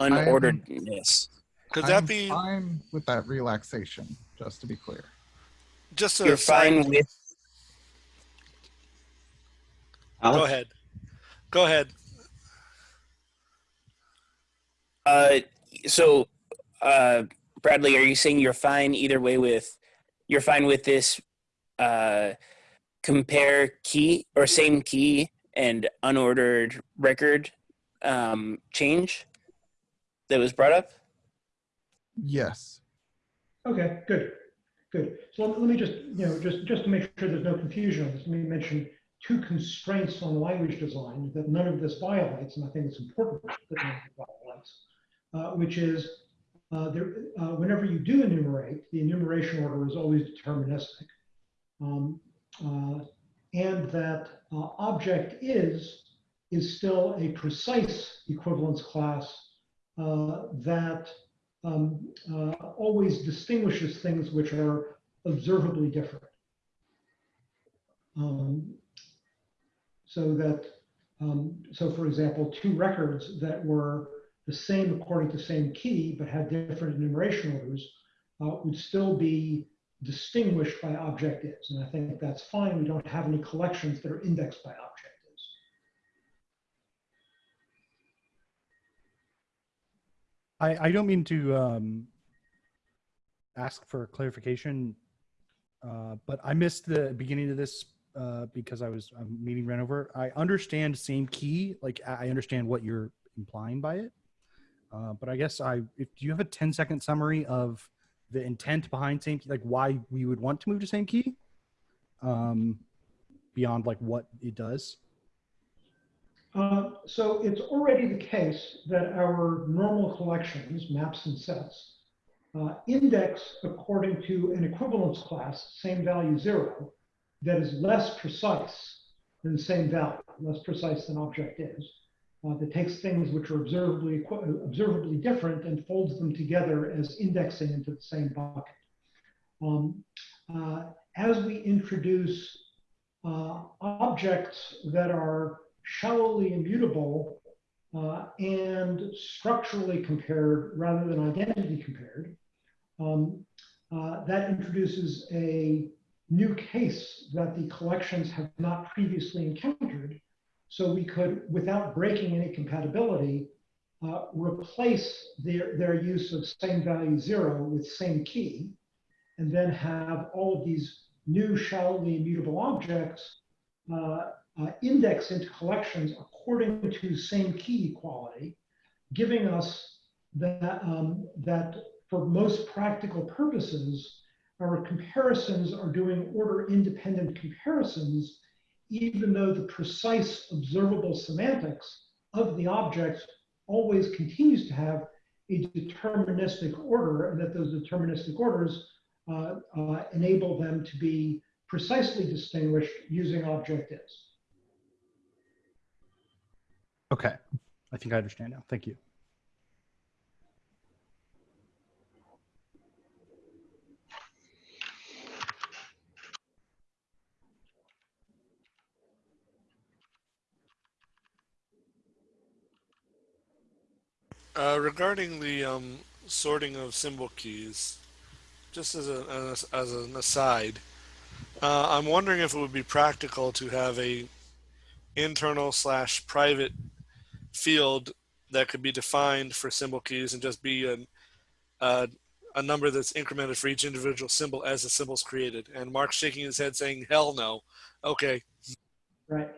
unorderedness. Could I'm that be fine with that relaxation, just to be clear. just a You're side- fine with Alex? Go ahead. Go ahead. Uh, so, uh, Bradley, are you saying you're fine either way with, you're fine with this, uh, compare key or same key and unordered record um, change that was brought up? Yes. Okay, good, good. So let let me just, you know, just, just to make sure there's no confusion on this, let me mention two constraints on language design that none of this violates, and I think it's important that none of it violates, uh, which is uh, there, uh, whenever you do enumerate, the enumeration order is always deterministic. Um, uh, and that uh, object is is still a precise equivalence class uh, that um, uh, always distinguishes things which are observably different. Um, so that, um, so for example, two records that were the same according to the same key but had different enumeration orders uh, would still be distinguished by object is. And I think that's fine. We don't have any collections that are indexed by object is. I, I don't mean to um, ask for clarification, uh, but I missed the beginning of this uh, because I was um, meeting ran over. I understand same key, like I I understand what you're implying by it, uh, but I guess I if do you have a 10 second summary of the intent behind same key, like why we would want to move to same key, um, beyond like what it does. Uh, so it's already the case that our normal collections, maps and sets, uh, index according to an equivalence class, same value zero, that is less precise than the same value, less precise than object is, uh, that takes things which are observably, observably different and folds them together as indexing into the same bucket. Um, uh, as we introduce uh, objects that are shallowly immutable uh, and structurally compared rather than identity compared, um, uh, that introduces a new case that the collections have not previously encountered. So we could, without breaking any compatibility, uh, replace their, their use of same value zero with same key, and then have all of these new shallowly immutable objects uh, uh, index into collections according to same key equality, giving us that, um, that for most practical purposes, our comparisons are doing order independent comparisons, even though the precise observable semantics of the objects always continues to have a deterministic order, and that those deterministic orders uh, uh, enable them to be precisely distinguished using object is. Okay, I think I understand now. Thank you. Uh, regarding the um, sorting of symbol keys, just as, a, as, an aside, uh, I'm wondering if it would be practical to have a internal slash private field that could be defined for symbol keys and just be an, uh, a number that's incremented for each individual symbol as the symbol's created. And Mark's shaking his head saying, hell no. Okay. Right.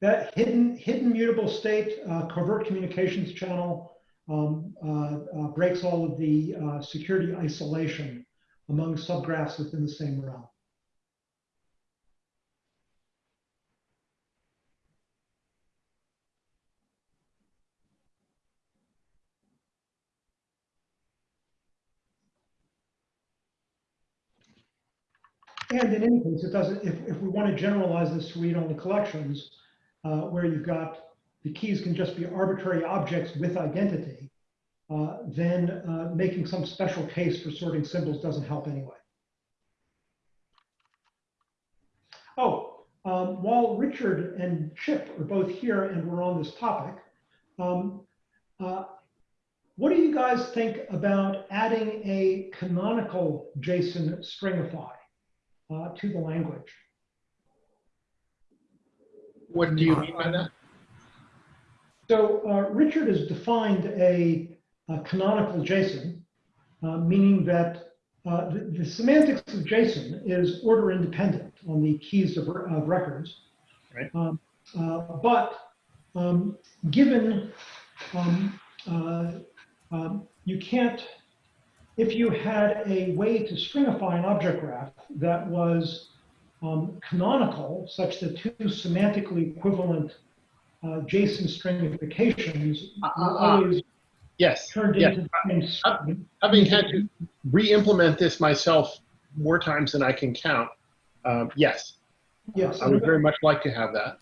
That hidden, hidden mutable state uh, covert communications channel um, uh, uh, breaks all of the uh, security isolation among subgraphs within the same realm. And in any case, it doesn't, if, if we want to generalize this to read-only collections, uh, where you've got the keys can just be arbitrary objects with identity, uh, then uh, making some special case for sorting symbols doesn't help anyway. Oh, um, while Richard and Chip are both here and we're on this topic, um, uh, what do you guys think about adding a canonical JSON stringify uh, to the language? What do you mean by that? So uh, Richard has defined a, a canonical JSON, uh, meaning that uh, the, the semantics of JSON is order independent on the keys of, of records. Right. Um, uh, but um, given um, uh, um, you can't, if you had a way to stringify an object graph that was um, canonical, such that two semantically equivalent uh, JSON stringifications Uh, uh, uh, always Yes, turned yes. into the same string. Having had to re-implement this myself more times than I can count, um, yes, Yes. I would very much like to have that.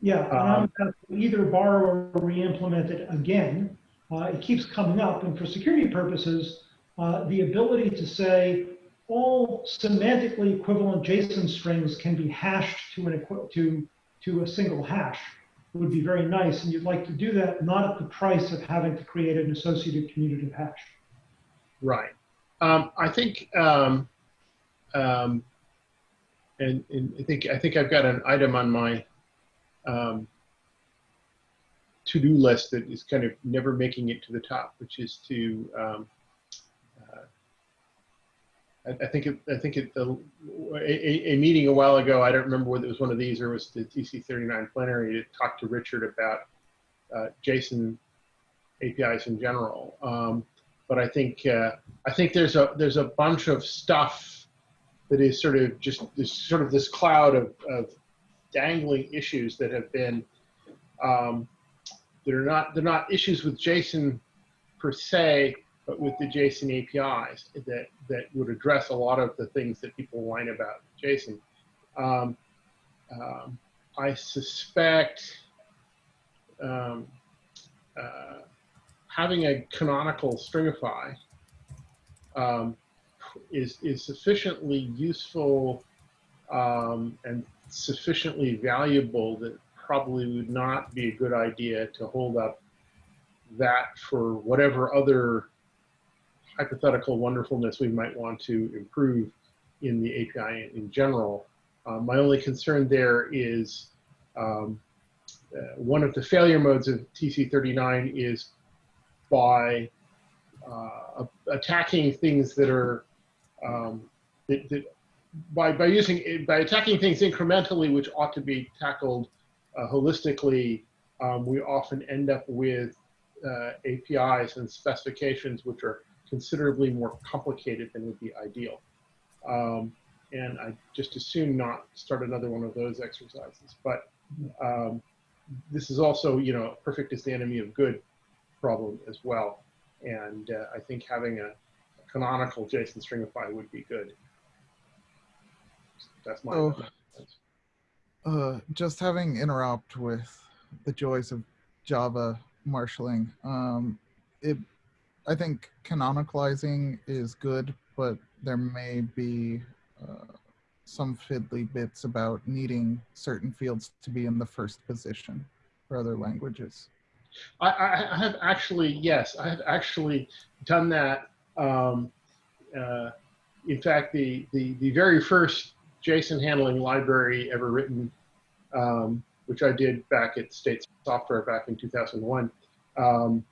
Yeah, and I'm Um, gonna either borrow or re-implement it again. Uh, it keeps coming up, and for security purposes, uh, the ability to say all semantically equivalent JSON strings can be hashed to an to to a single hash would be very nice, and you'd like to do that not at the price of having to create an associated commutative hash. Right. Um, I think, um, um, and, and I think I think I've got an item on my um, to-do list that is kind of never making it to the top, which is to um, I, think it, I think it, the, a, a- meeting a while ago. I don't remember whether it was one of these or it was the TC39 plenary to talk to Richard about uh, JSON APIs in general. Um, but I think uh, I think there's a there's a bunch of stuff that is sort of just this sort of this cloud of, of dangling issues that have been um, that are not they're not issues with JSON per se, but with the JSON APIs that that would address a lot of the things that people whine about JSON. Um, um, I suspect um, uh, having a canonical stringify um, is is sufficiently useful um, and sufficiently valuable that probably would not be a good idea to hold up that for whatever other hypothetical wonderfulness we might want to improve in the API in general. Uh, my only concern there is um, uh, one of the failure modes of TC39 is by uh, attacking things that are um, that, that by by using by attacking things incrementally, which ought to be tackled uh, holistically, um, we often end up with uh, APIs and specifications which are considerably more complicated than would be ideal. Um, and I just assume not start another one of those exercises. But um, this is also, you know, perfect is the enemy of good problem as well. And uh, I think having a, a canonical JSON stringify would be good. That's my. Oh. uh, just having interop with the joys of Java marshaling. Um, it, I think canonicalizing is good, but there may be uh, some fiddly bits about needing certain fields to be in the first position for other languages. I, I, have actually, yes, I have actually done that. Um, uh, in fact, the, the, the very first JSON handling library ever written, um, which I did back at State Software back in 2001, um,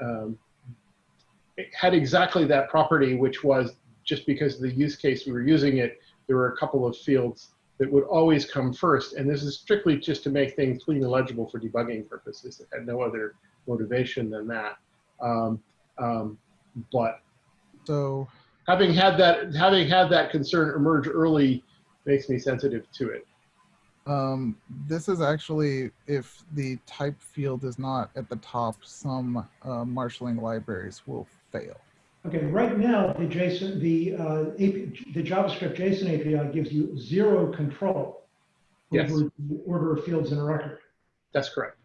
um, had exactly that property, which was just because of the use case we were using it, there were a couple of fields that would always come first. And this is strictly just to make things clean and legible for debugging purposes. It had no other motivation than that. Um, um, but So having had that, having had that concern emerge early makes me sensitive to it. um, this is actually, if the type field is not at the top, some uh, marshaling libraries will fail. Okay, right now, the JSON, the, uh, AP, the JavaScript JSON API gives you zero control Yes. over the order of fields in a record. That's correct.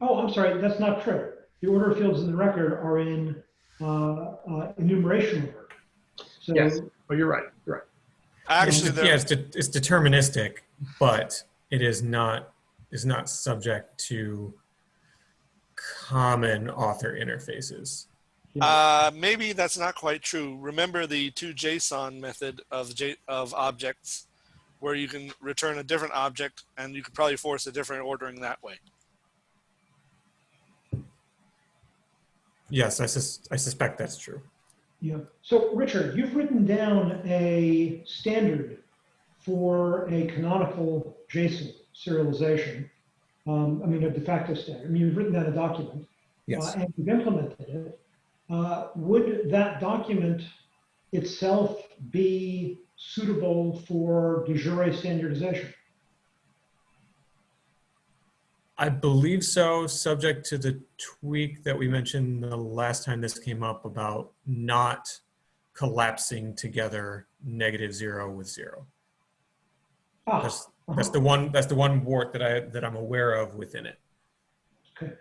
Oh, I'm sorry, that's not true. The order of fields in the record are in uh, uh, enumeration order. So, Yes. Oh, you're right. You're right. Actually, it's, there, yeah, it's, de- it's deterministic, but it is not is not subject to common author interfaces. uh, maybe that's not quite true. Remember the toJSON method of J, of objects, where you can return a different object, and you could probably force a different ordering that way. Yes, I, sus- I suspect that's true. Yeah. So Richard, you've written down a standard for a canonical JSON serialization. Um, I mean, a de facto standard. I mean, you've written down a document. Yes. uh, and you've implemented it. Uh, would that document itself be suitable for de jure standardization? I believe so, subject to the tweak that we mentioned the last time this came up about not collapsing together negative zero with zero. Ah, That's, that's the one, that's the one wart that I, that I'm aware of within it. okay.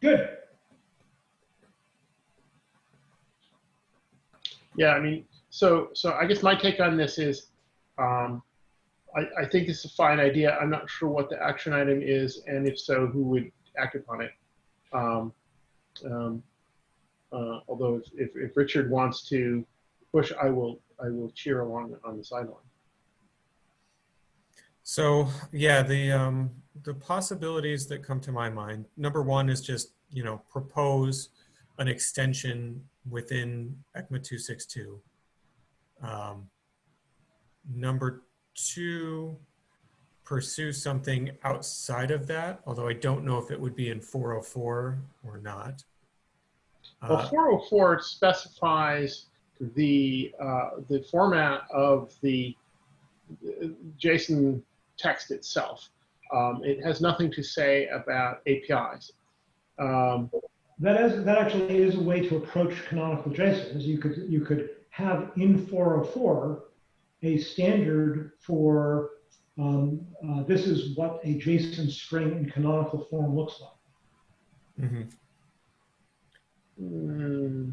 Good. Yeah, I mean, so so I guess my take on this is, um, I, I think it's a fine idea. I'm not sure what the action item is, and if so, who would act upon it. Um, um, uh, although if, if, Richard wants to push, I will I will cheer along on the sideline. So yeah, the um, the possibilities that come to my mind. Number one is just you know propose an extension within ECMA two six two. Um, number two, pursue something outside of that. Although I don't know if it would be in four hundred four or not. Well, Uh, 404 specifies the uh, the format of the JSON text itself. Um, it has nothing to say about APIs. Um, That is, that actually is a way to approach canonical JSON, is you could, you could have in 404 a standard for, um, uh, this is what a JSON string in canonical form looks like. mhm. Mm,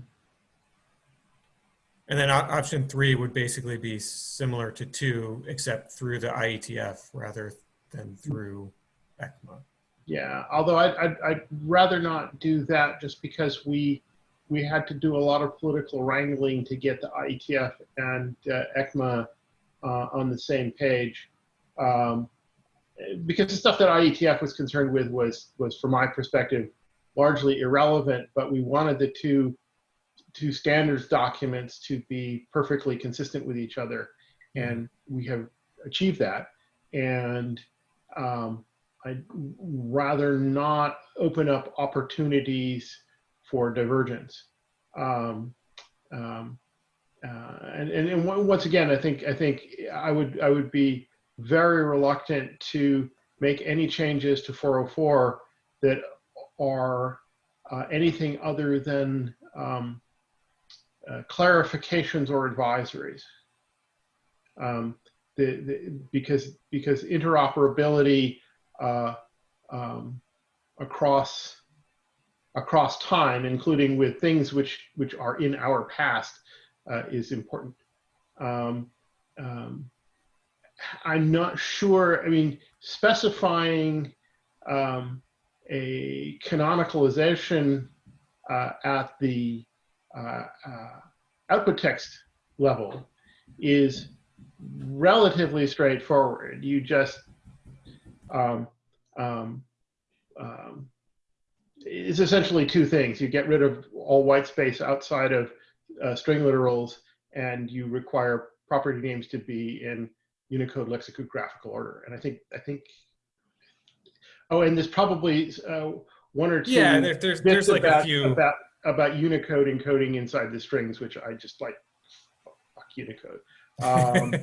And then option three would basically be similar to two, except through the IETF rather than through ECMA. yeah, although I'd, I'd, I'd rather not do that just because we we had to do a lot of political wrangling to get the IETF and uh, ECMA uh, on the same page. Um, because the stuff that IETF was concerned with was, was from my perspective, largely irrelevant, but we wanted the two, two standards documents to be perfectly consistent with each other. And we have achieved that. And um, I'd rather not open up opportunities for divergence. Um, um, uh, and, and, and on- once again, I think I think I would I would be very reluctant to make any changes to 404 that are uh, anything other than um, uh, clarifications or advisories. Um, the, the, because because interoperability uh, um, across across time, including with things which which are in our past, uh, is important. Um, um, I'm not sure. I mean, specifying um, a canonicalization uh, at the uh, uh, output text level is relatively straightforward. You just um, um, um, it's essentially two things. You get rid of all white space outside of uh, string literals, and you require property names to be in Unicode lexicographical order. And I think I think. Oh, and there's probably uh, one or two. Yeah, there, there's there's like about, a few. about about Unicode encoding inside the strings, which I just like. Fuck Unicode. Um,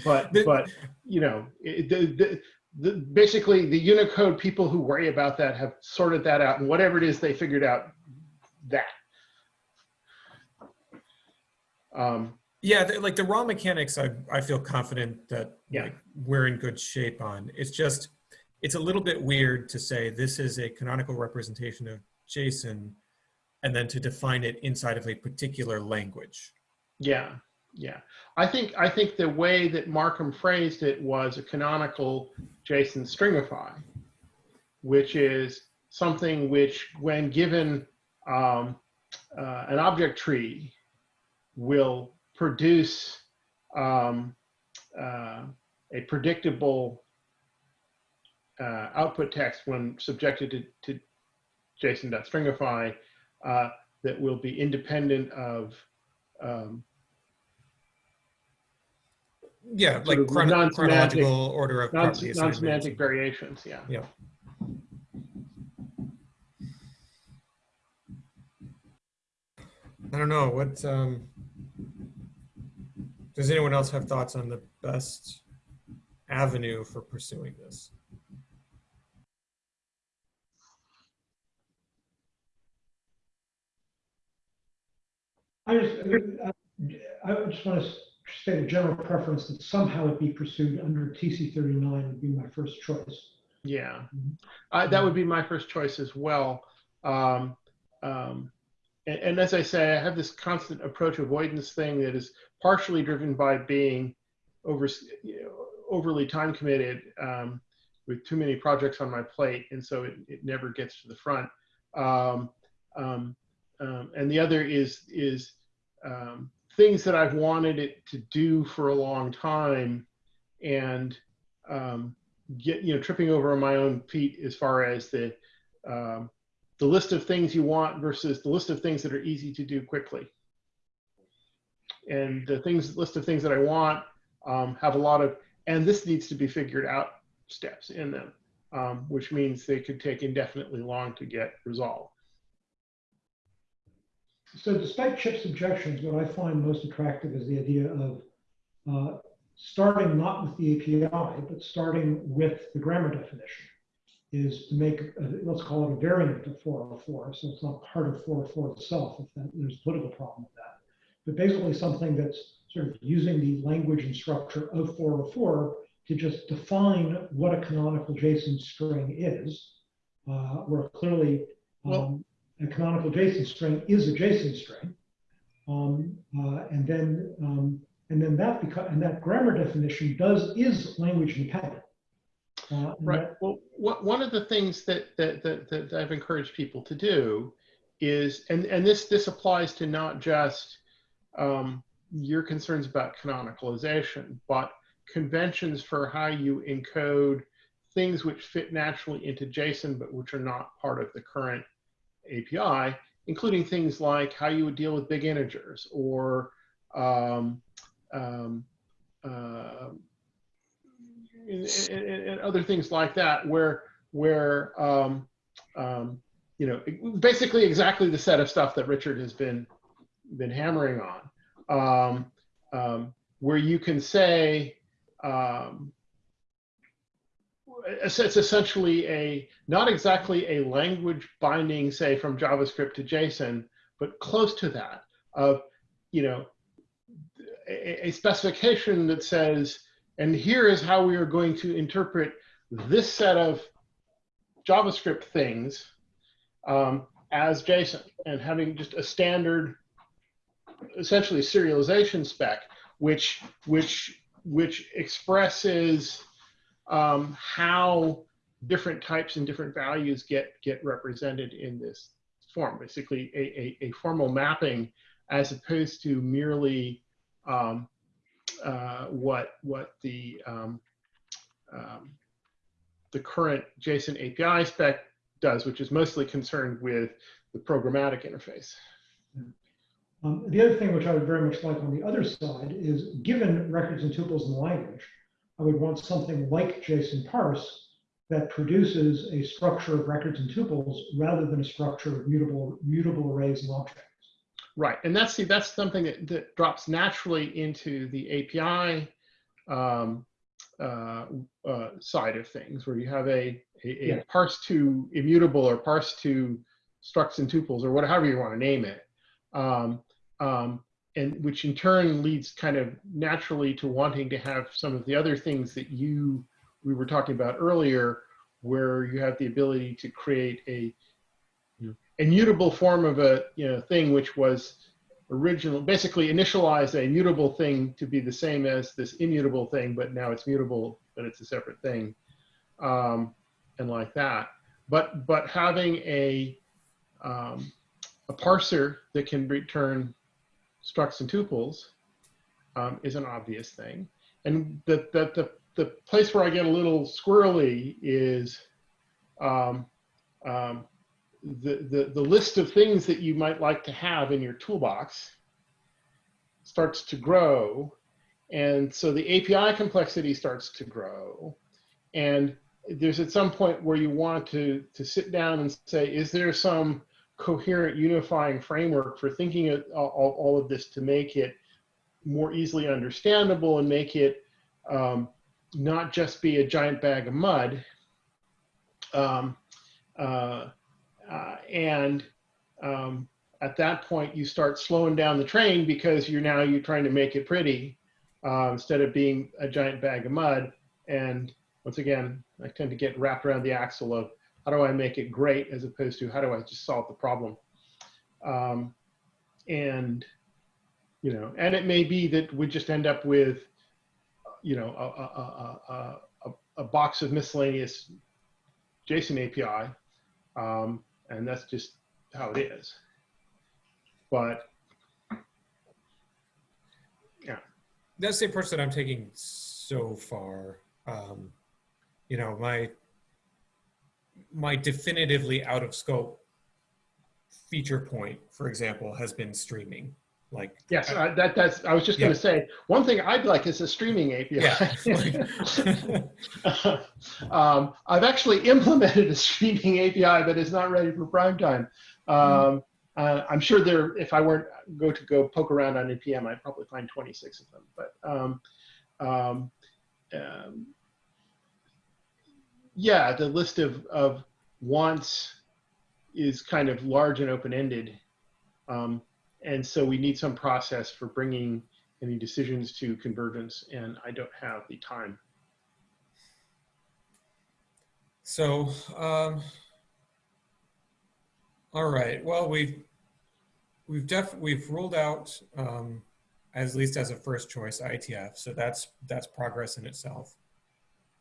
but but you know it, the, the, the basically the Unicode people who worry about that have sorted that out, and whatever it is they figured out, that. Um, Yeah, the, like the raw mechanics, I, I feel confident that Yeah. like, we're in good shape on. It's just, it's a little bit weird to say this is a canonical representation of JSON and then to define it inside of a particular language. yeah, yeah. I think I think the way that Markham phrased it was a canonical JSON stringify, which is something which, when given um, uh, an object tree, will produce um, uh, a predictable uh, output text when subjected to, to JSON.stringify uh, that will be independent of um, Yeah, like of non-semantic- chronological order of non, non semantic variations. Yeah. Yeah. I don't know, what, um, does anyone else have thoughts on the best avenue for pursuing this? I just, I just want to state a general preference that somehow it be pursued under TC thirty-nine would be my first choice. Yeah, uh, that would be my first choice as well. Um, um, and, and as I say, I have this constant approach avoidance thing that is partially driven by being over, you know, overly time committed um, with too many projects on my plate, and so it, it never gets to the front. Um, um, um, and the other is is um, things that I've wanted it to do for a long time, and um, get you know tripping over on my own feet as far as the um, the list of things you want versus the list of things that are easy to do quickly. And the things list of things that I want um, have a lot of and this needs to be figured out steps in them, um, which means they could take indefinitely long to get resolved. So despite Chip's objections, what I find most attractive is the idea of uh, starting not with the API, but starting with the grammar definition is to make, a- let's call it a variant of 404. So it's not part of 404 itself, if that, there's a political problem with that. But basically something that's sort of using the language and structure of 404 to just define what a canonical JSON string is, uh, where clearly Well- um, a canonical JSON string is a JSON string. Um, uh, and then um, and then that beca- and that grammar definition does is language independent. Uh, Right. Well, what, one of the things that, that, that, that I've encouraged people to do is, and, and this, this applies to not just um, your concerns about canonicalization, but conventions for how you encode things which fit naturally into JSON, but which are not part of the current API, including things like how you would deal with big integers or um, um, uh, and, and- and other things like that, where where um, um, you know basically exactly the set of stuff that Richard has been been hammering on, um, um, where you can say um, it's it's essentially a not exactly a language binding, say from JavaScript to JSON, but close to that of you know a, a specification that says and here is how we are going to interpret this set of JavaScript things um, as JSON. And having just a standard, essentially serialization spec, which which which expresses um, how different types and different values get get represented in this form. Basically, a, a, a formal mapping as opposed to merely um, uh, what what the um, um, the current JSON API spec does, which is mostly concerned with the programmatic interface. Um, the other thing which I would very much like on the other side is given records and tuples in the language, I would want something like JSON parse that produces a structure of records and tuples rather than a structure of mutable mutable arrays and objects. Right, and that's see, that's something that, that drops naturally into the API um, uh, uh, side of things, where you have a, a, a Yeah. parse to immutable or parse to structs and tuples or whatever you want to name it, um, um, and which in turn leads kind of naturally to wanting to have some of the other things that you we were talking about earlier, where you have the ability to create a immutable form of a you know thing which was original basically initialized a mutable thing to be the same as this immutable thing but now it's mutable but it's a separate thing um, and like that. But but having a um, a parser that can return structs and tuples um, is an obvious thing and the, the the the place where I get a little squirrely is um, um, the, the, the list of things that you might like to have in your toolbox starts to grow. And so the API complexity starts to grow. And there's at some point where you want to, to sit down and say, is there some coherent unifying framework for thinking of all, of this to make it more easily understandable and make it um, not just be a giant bag of mud. Um, uh, uh, and um, at that point, you start slowing down the train because you're now you're trying to make it pretty uh, instead of being a giant bag of mud. And once again, I tend to get wrapped around the axle of how do I make it great as opposed to how do I just solve the problem. Um, and you know, and it may be that we just end up with, you know, a, a, a, a, box of miscellaneous JSON API, um, and that's just how it is. But yeah, That's the approach that I'm taking so far. Um, you know, my my definitively out of scope feature point, for example, has been streaming. Like yes, uh, that that's. I was just going to say one thing I'd like is a streaming API. Yeah. um, I've actually implemented a streaming API, but it's not ready for prime time. Um, uh, I'm sure there. If I weren't go to go poke around on npm, I'd probably find 26 of them. But um, um, um, yeah, the list of of wants is kind of large and open ended. Um, and so we need some process for bringing any decisions to convergence, and I don't have the time. So, um, all right. Well, we've we've def we've ruled out um, at least as a first choice IETF. So that's that's progress in itself.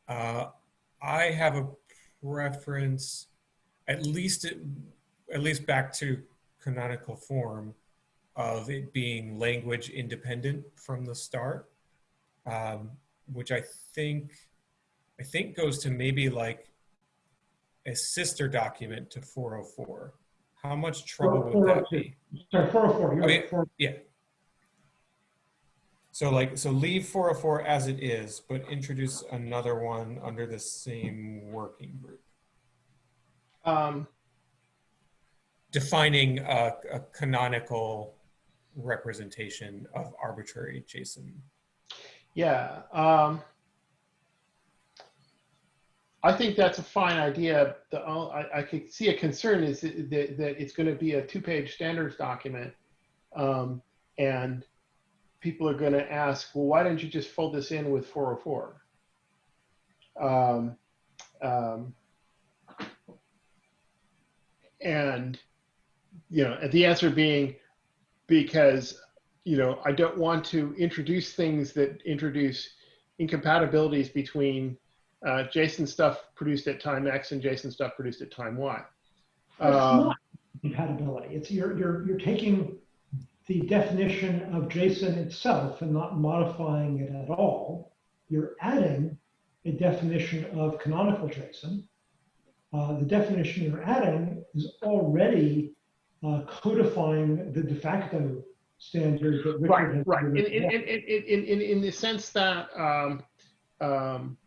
Uh, I have a preference, at least at least back to canonical form of it being language independent from the start, um, which I think I think goes to maybe like a sister document to 404. How much trouble would that be? Sorry, 404. You're Oh, right, 404. Yeah. So like, so leave 404 as it is, but introduce another one under the same working group. Um, Defining a, a canonical representation of arbitrary JSON. yeah, um, I think that's a fine idea. The I, I could see a concern is that, that, that it's going to be a two-page standards document, um, and people are going to ask, well, why didn't you just fold this in with 404? Um, um, and you know, the answer being because you know I don't want to introduce things that introduce incompatibilities between uh, JSON stuff produced at time X and JSON stuff produced at time Y. It's Um, not compatibility. It's you're, you're, you're taking the definition of JSON itself and not modifying it at all. You're adding a definition of canonical JSON. Uh, the definition you're adding is already uh, codifying the de facto standard that Richard right, has right. In, in, in, in, in, the sense that um, um,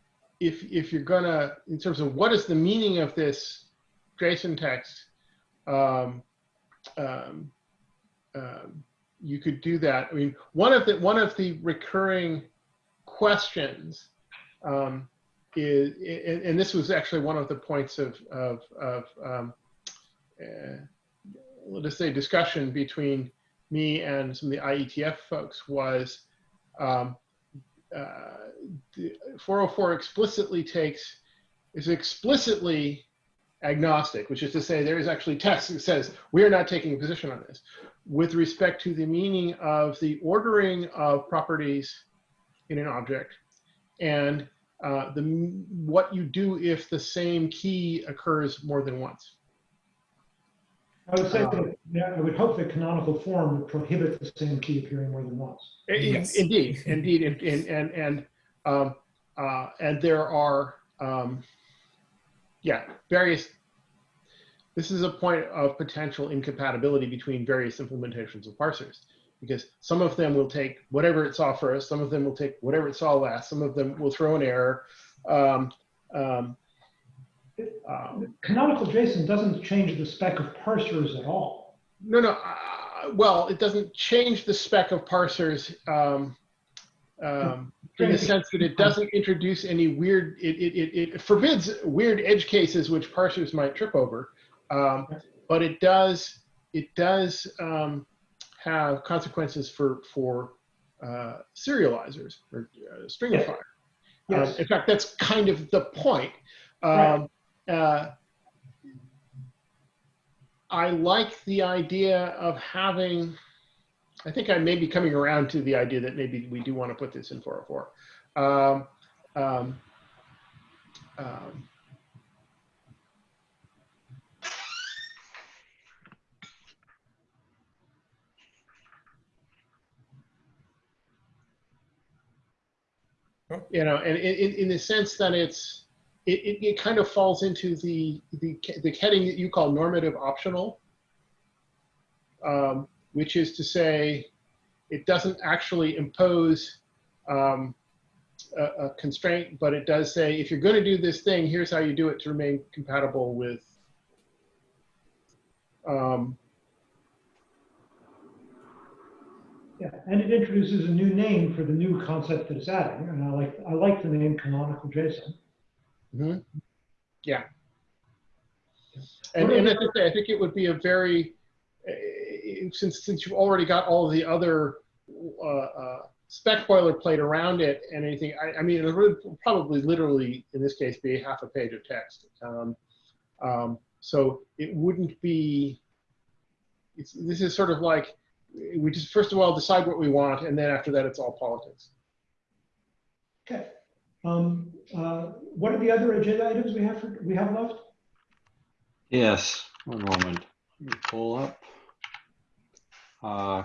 if, if you're gonna, in terms of what is the meaning of this JSON text, um, um, um, you could do that. I mean, one of the one of the recurring questions um, is, and, and this was actually one of the points of of, of um, uh, let us say discussion between me and some of the IETF folks was um, uh, 404 explicitly takes is explicitly agnostic, which is to say there is actually text that says we are not taking a position on this with respect to the meaning of the ordering of properties in an object and uh, the what you do if the same key occurs more than once. I would say uh, that, I would hope that canonical form would prohibit the same key appearing more than once. In- Yes. Indeed, indeed, and and and, and um, uh, and there are, um, yeah, various. This is a point of potential incompatibility between various implementations of parsers because some of them will take whatever it saw first, some of them will take whatever it saw last, some of them will throw an error. Um, um, um, Canonical JSON doesn't change the spec of parsers at all. no, no. Uh, well, it doesn't change the spec of parsers um, um, in the sense that it doesn't introduce any weird. It, it, it, it forbids weird edge cases which parsers might trip over, um, but it does it does um, have consequences for for uh, serializers or uh. Um, Yes. in fact, that's kind of the point. Right. Um, uh, I like the idea of having, I think I may be coming around to the idea that maybe we do want to put this in 404. Um, you know, and in, in, the sense that it's, it, it, it kind of falls into the, the, the heading that you call normative optional, um, which is to say it doesn't actually impose um, a, a constraint, but it does say if you're going to do this thing, here's how you do it to remain compatible with um, Yeah, and it introduces a new name for the new concept that it's adding, and I like, I like the name canonical JSON. Mhm. Yeah. And, and as I say, I think it would be a very, eh, since, since you've already got all of the other uh, uh, spec boilerplate around it and anything, I, I mean, it would probably literally, in this case, be half a page of text. Um, um, so it wouldn't be, it's, this is sort of like, we just first of all decide what we want, and then after that, it's all politics. Okay. Um, uh, what are the other agenda items we have, for we have left? Yes, one moment. Let me pull up. Uh,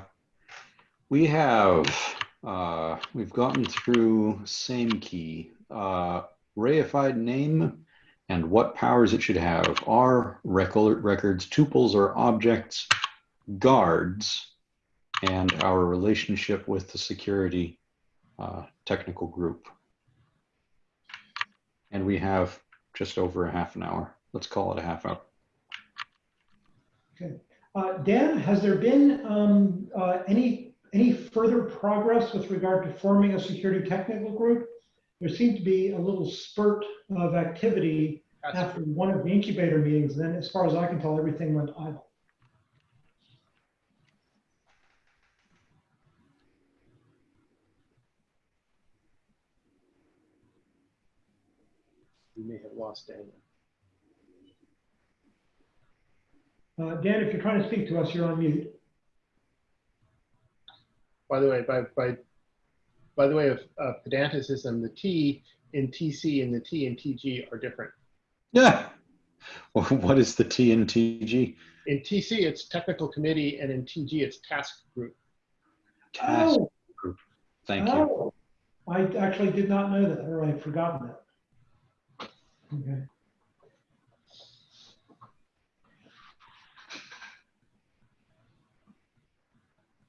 we have, uh, we've gotten through same key, uh, reified name and what powers it should have are record records, tuples or objects, guards, and our relationship with the security uh, technical group. And we have just over a half an hour. Let's call it a half hour. Okay. Uh, Dan, has there been um, uh, any, any further progress with regard to forming a security technical group? There seemed to be a little spurt of activity after one of the incubator meetings. Then, as far as I can tell, everything went idle. We may have lost Daniel. Uh, Dan, if you're trying to speak to us, you're on mute. By the way, by, by, by the way of uh, pedanticism, the T in TC and the T in TG are different. Yeah. Well, What is the T in TG? In TC, it's technical committee, and in TG, it's task group. Task Oh, group. Thank you. oh, I actually did not know that, or I'd forgotten that. Okay.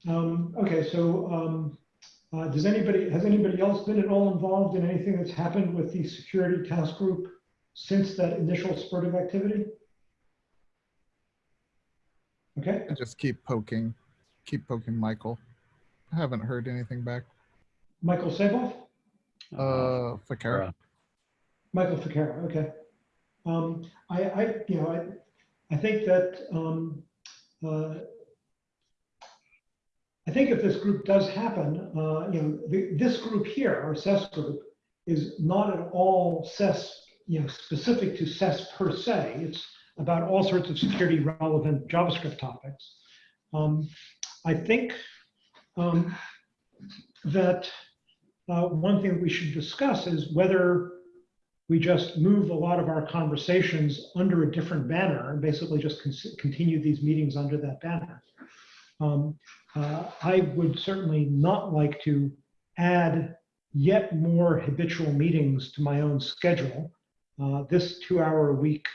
Um, okay, so um, uh, does anybody, has anybody else been at all involved in anything that's happened with the security task group since that initial spurt of activity? Okay, I just keep poking, keep poking Michael. I haven't heard anything back. Michael Seboff? Uh, Ficarra. Michael Ficarra, okay. Um, I, I, you know, I, I think that, um, uh, I think if this group does happen, uh, you know, the, this group here, our SES group, is not at all SES, you know, specific to SES per se. It's about all sorts of security relevant JavaScript topics. Um, I think um, that uh, one thing we should discuss is whether we just move a lot of our conversations under a different banner and basically just con continue these meetings under that banner. Um, uh, I would certainly not like to add yet more habitual meetings to my own schedule, uh, this two hour a week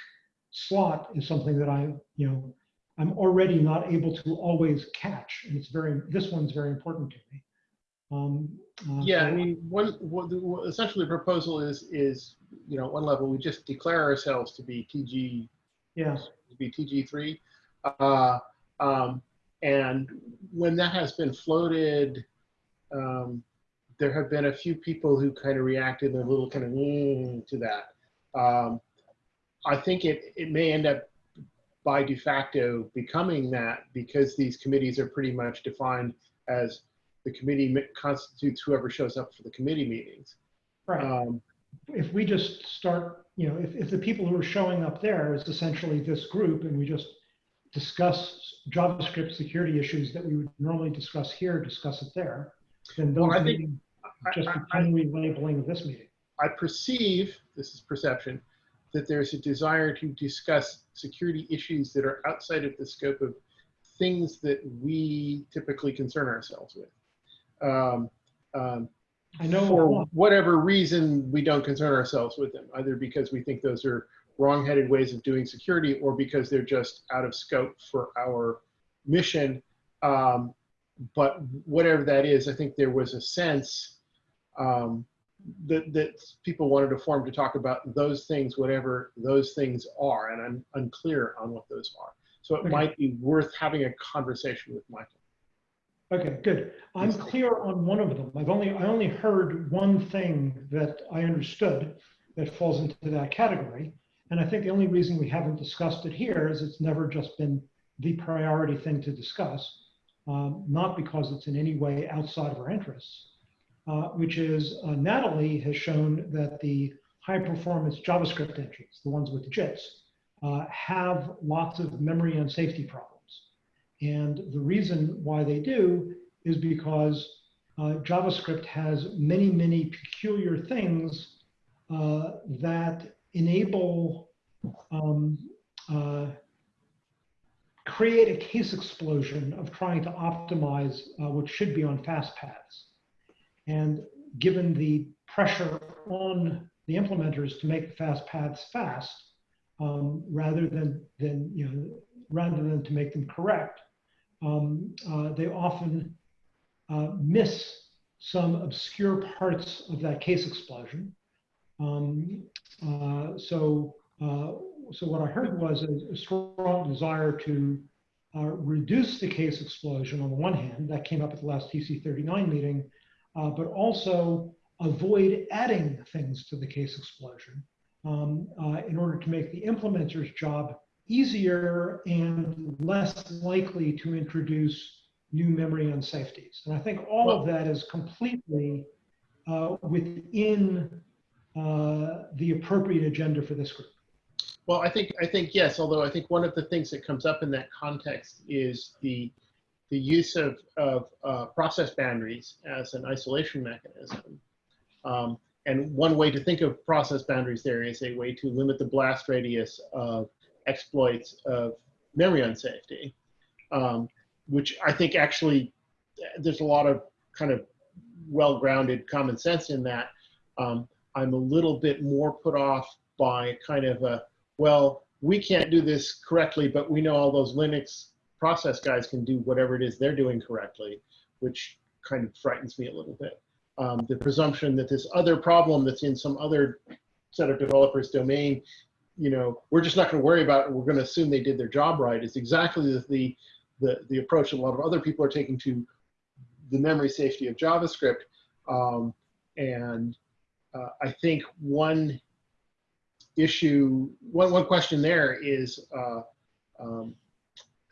slot is something that I, you know, I'm already not able to always catch. And it's very, this one's very important to me. Um, uh, Yeah, I mean, one, what the- what essentially the proposal is, is, you know, at one level, we just declare ourselves to be TG, Yeah, to be TG three. Uh, um, and when that has been floated, um, there have been a few people who kind of reacted a little kind of "Mm," to that. Um, I think it, it may end up by de facto becoming that because these committees are pretty much defined as the committee constitutes whoever shows up for the committee meetings. right. Um, if we just start, you know, if, if the people who are showing up there is essentially this group and we just discuss JavaScript security issues that we would normally discuss here, discuss it there, then those Well, I think- meetings I- just become relabeling this meeting. I perceive, this is perception, that there's a desire to discuss security issues that are outside of the scope of things that we typically concern ourselves with. Um, um, I know for whatever reason, we don't concern ourselves with them, either because we think those are wrong-headed ways of doing security or because they're just out of scope for our mission. Um, but whatever that is, I think there was a sense um, that, that people wanted to form to talk about those things, whatever those things are, and I'm unclear on what those are. So it Okay. might be worth having a conversation with Michael. Okay, good. I'm clear on one of them. I've only, I only heard one thing that I understood that falls into that category. And I think the only reason we haven't discussed it here is it's never just been the priority thing to discuss, um, not because it's in any way outside of our interests, uh, which is uh, Natalie has shown that the high performance JavaScript engines, the ones with the JITs, uh, have lots of memory and safety problems. And the reason why they do is because uh, JavaScript has many, many peculiar things uh, that enable um, uh, create a case explosion of trying to optimize uh, what should be on fast paths. And given the pressure on the implementers to make fast paths fast, um, rather than, than, you know, rather than to make them correct, um, uh, they often uh, miss some obscure parts of that case explosion. Um, uh, so, uh, so what I heard was a, a strong desire to uh, reduce the case explosion on the one hand, that came up at the last TC39 meeting, uh, but also avoid adding things to the case explosion um, in order to make the implementer's job easier and less likely to introduce new memory unsafeties. And I think all of that is completely uh, within uh, the appropriate agenda for this group. Well, I think, I think yes, although I think one of the things that comes up in that context is the, the use of, of uh, process boundaries as an isolation mechanism. Um, and one way to think of process boundaries there is a way to limit the blast radius of exploits of memory unsafety, um, which I think actually there's a lot of kind of well-grounded common sense in that. Um, I'm a little bit more put off by kind of a, well, we can't do this correctly, but we know all those Linux process guys can do whatever it is they're doing correctly, which kind of frightens me a little bit. Um, the presumption that this other problem that's in some other set of developers domain, you know, we're just not going to worry about it. We're going to assume they did their job right It's exactly the, the, the, approach that a lot of other people are taking to the memory safety of JavaScript. Um, and uh, I think one issue, one, one question there is, uh, um,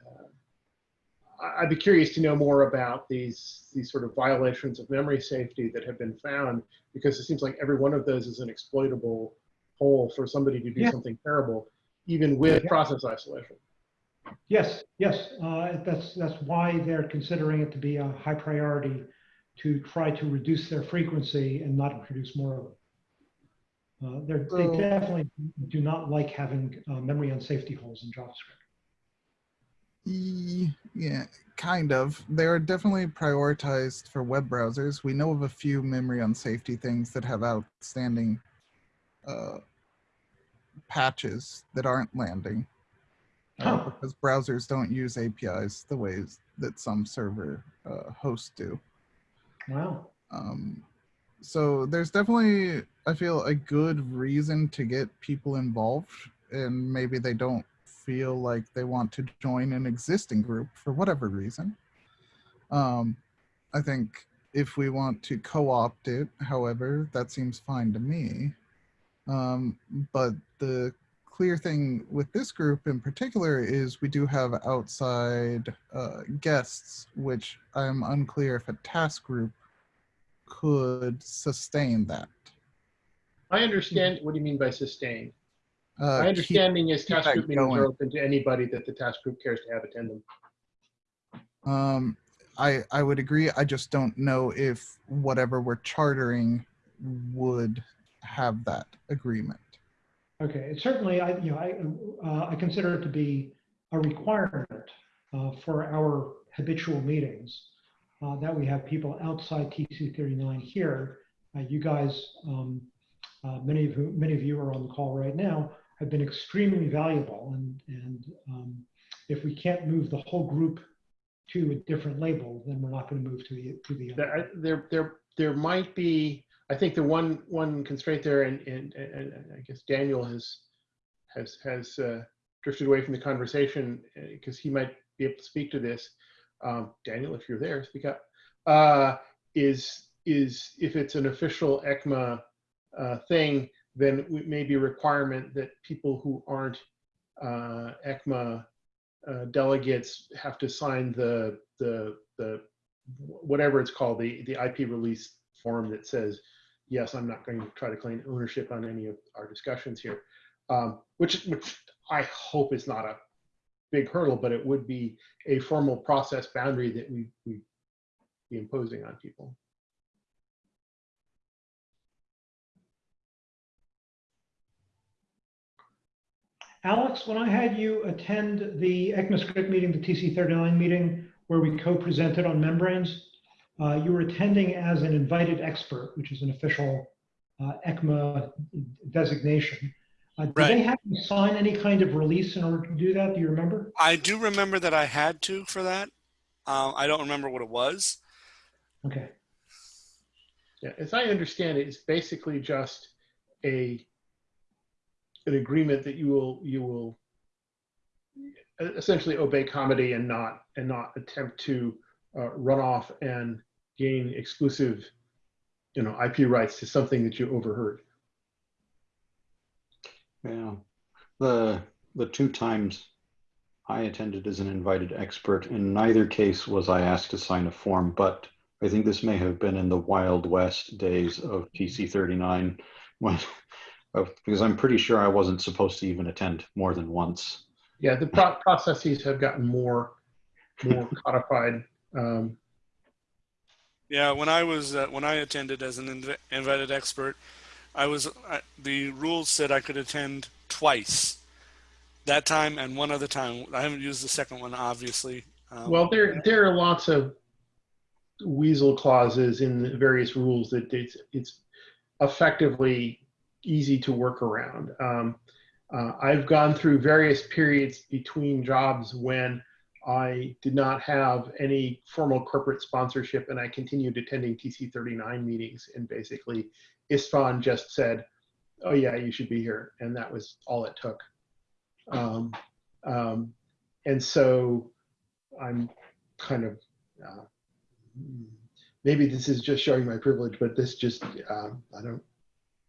uh, I'd be curious to know more about these, these sort of violations of memory safety that have been found, because it seems like every one of those is an exploitable hole for somebody to do Yeah. something terrible, even with Yeah. process isolation. Yes, yes, uh, that's, that's why they're considering it to be a high priority to try to reduce their frequency and not introduce more of them. Uh, they're, they definitely do not like having uh, memory on safety holes in JavaScript. Yeah, kind of. They are definitely prioritized for web browsers. We know of a few memory on safety things that have outstanding uh, patches that aren't landing uh, Huh. because browsers don't use APIs the ways that some server uh, hosts do. Wow. Um, so there's definitely, I feel, a good reason to get people involved, and maybe they don't feel like they want to join an existing group for whatever reason. Um, I think if we want to co-opt it, however, that seems fine to me. Um, but the clear thing with this group in particular is we do have outside uh, guests, which I'm unclear if a task group could sustain that. I understand, what do you mean by sustain? Uh, My understanding is task group meetings going. are open to anybody that the task group cares to have attend them. Um, I I would agree. I just don't know if whatever we're chartering would have that agreement. Okay, it certainly, I, you know, I, uh, I consider it to be a requirement uh, for our habitual meetings uh, that we have people outside TC 39 here. Uh, You guys, um, uh, many of who, many of you are on the call right now, have been extremely valuable. And, and um, if we can't move the whole group to a different label, then we're not going to move to the, to the. There, there, there, there might be, I think the one, one constraint there, and, and, and I guess Daniel has, has, has uh, drifted away from the conversation because he might be able to speak to this. Um, Daniel, if you're there, speak up. Uh, is, is if it's an official ECMA uh, thing, then it may be a requirement that people who aren't uh, ECMA uh, delegates have to sign the, the, the, whatever it's called, the, the IP release form that says, yes, I'm not going to try to claim ownership on any of our discussions here. Um, which, which I hope is not a big hurdle, but it would be a formal process boundary that we, we be imposing on people. Alex, when I had you attend the ECMAScript meeting, the TC39 meeting, where we co-presented on membranes, uh, you were attending as an invited expert, which is an official uh, ECMA designation. Uh, Did they have you sign any kind of release in order to do that? Do you remember? I do remember that I had to for that. Um, I don't remember what it was. Okay. Yeah, as I understand it, it's basically just a an agreement that you will you will essentially obey comedy and not and not attempt to uh, run off and gain exclusive you know IP rights to something that you overheard. Yeah. The the two times I attended as an invited expert, in neither case was I asked to sign a form, but I think this may have been in the Wild West days of TC 39, when because I'm pretty sure I wasn't supposed to even attend more than once. Yeah, the pro- processes have gotten more more codified. Um, Yeah, when I was uh, when I attended as an inv- invited expert, I was I, the rules said I could attend twice. That time and one other time. I haven't used the second one, obviously. Um, Well, there there are lots of weasel clauses in various rules that it's it's effectively easy to work around. Um, uh, I've gone through various periods between jobs when I did not have any formal corporate sponsorship, and I continued attending TC39 meetings. And basically, Istvan just said, "Oh yeah, you should be here," and that was all it took. Um, um, and so I'm kind of uh, maybe this is just showing my privilege, but this just um, I don't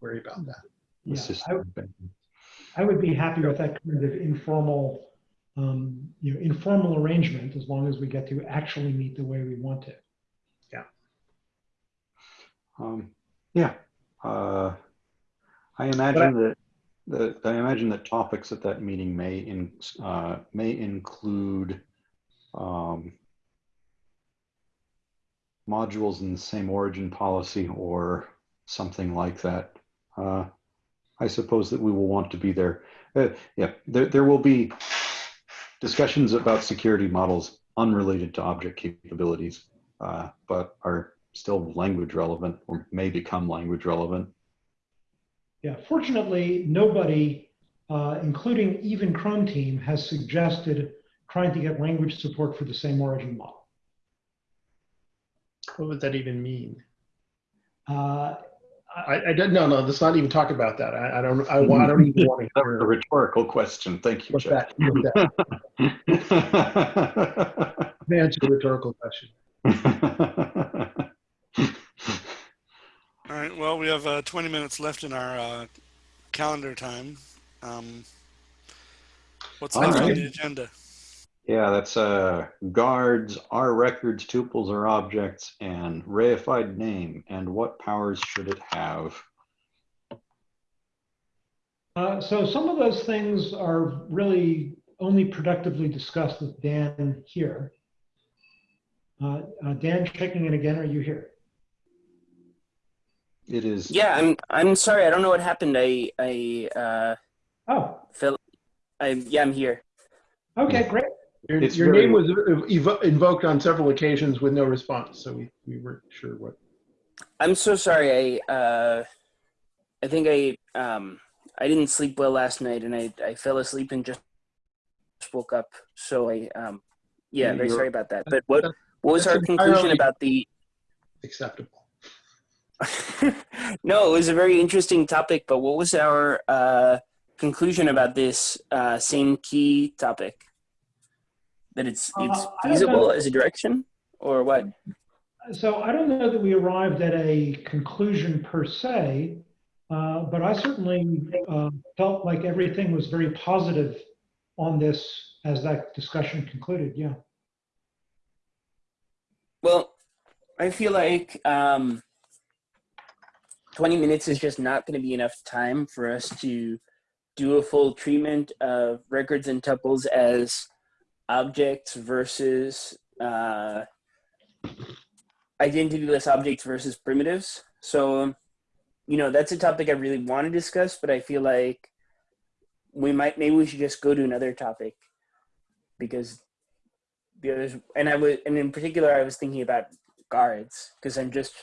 worry about that. Yeah, I, I would be happy with that kind of informal, um, you know, informal arrangement as long as we get to actually meet the way we want to. Um, yeah. Uh, I imagine that the I imagine that topics at that meeting may in uh, may include um, modules in the same origin policy or something like that. Uh, I suppose that we will want to be there. Uh, yeah, there there will be discussions about security models unrelated to object capabilities, uh, but are still language relevant or may become language relevant. Yeah, fortunately, nobody, uh, including even Chrome team, has suggested trying to get language support for the same origin model. What would that even mean? Uh, I, I don't, no, no, let's not even talk about that. I, I don't, I, I don't even want to That was a rhetorical question. Thank you, what Jeff. that, what that, answer the rhetorical question. All right. Well, we have uh, 20 minutes left in our uh, calendar time. Um, what's All next on the agenda? Yeah, that's uh, guards, are records, tuples, or objects, and reified name, and what powers should it have? Uh, so some of those things are really only productively discussed with Dan here. Uh, uh, Dan, checking in again, are you here? It is. Yeah, I'm. I'm sorry. I don't know what happened. I. I. Uh, Oh, Phil. I. Yeah, I'm here. okay, great. Your, It's your very- name was evo- invoked on several occasions with no response, so we, we weren't sure what. I'm so sorry. I. Uh, I think I. Um. I didn't sleep well last night, and I. I fell asleep and just woke up. So I. Um. Yeah, Yeah, very sorry about that. But what? What was our conclusion about the? Acceptable. no, it was a very interesting topic. But what was our uh, conclusion about this uh, same key topic? That it's Uh, it's I feasible as a direction, or what? So I don't know that we arrived at a conclusion per se, uh, but I certainly uh, felt like everything was very positive on this as that discussion concluded. Yeah. Well, I feel like um, 20 minutes is just not going to be enough time for us to do a full treatment of records and tuples as objects versus uh, identityless objects versus primitives. So, you know, that's a topic I really want to discuss, but I feel like we might, maybe we should just go to another topic because the others and i was and in particular i was thinking about guards because i'm just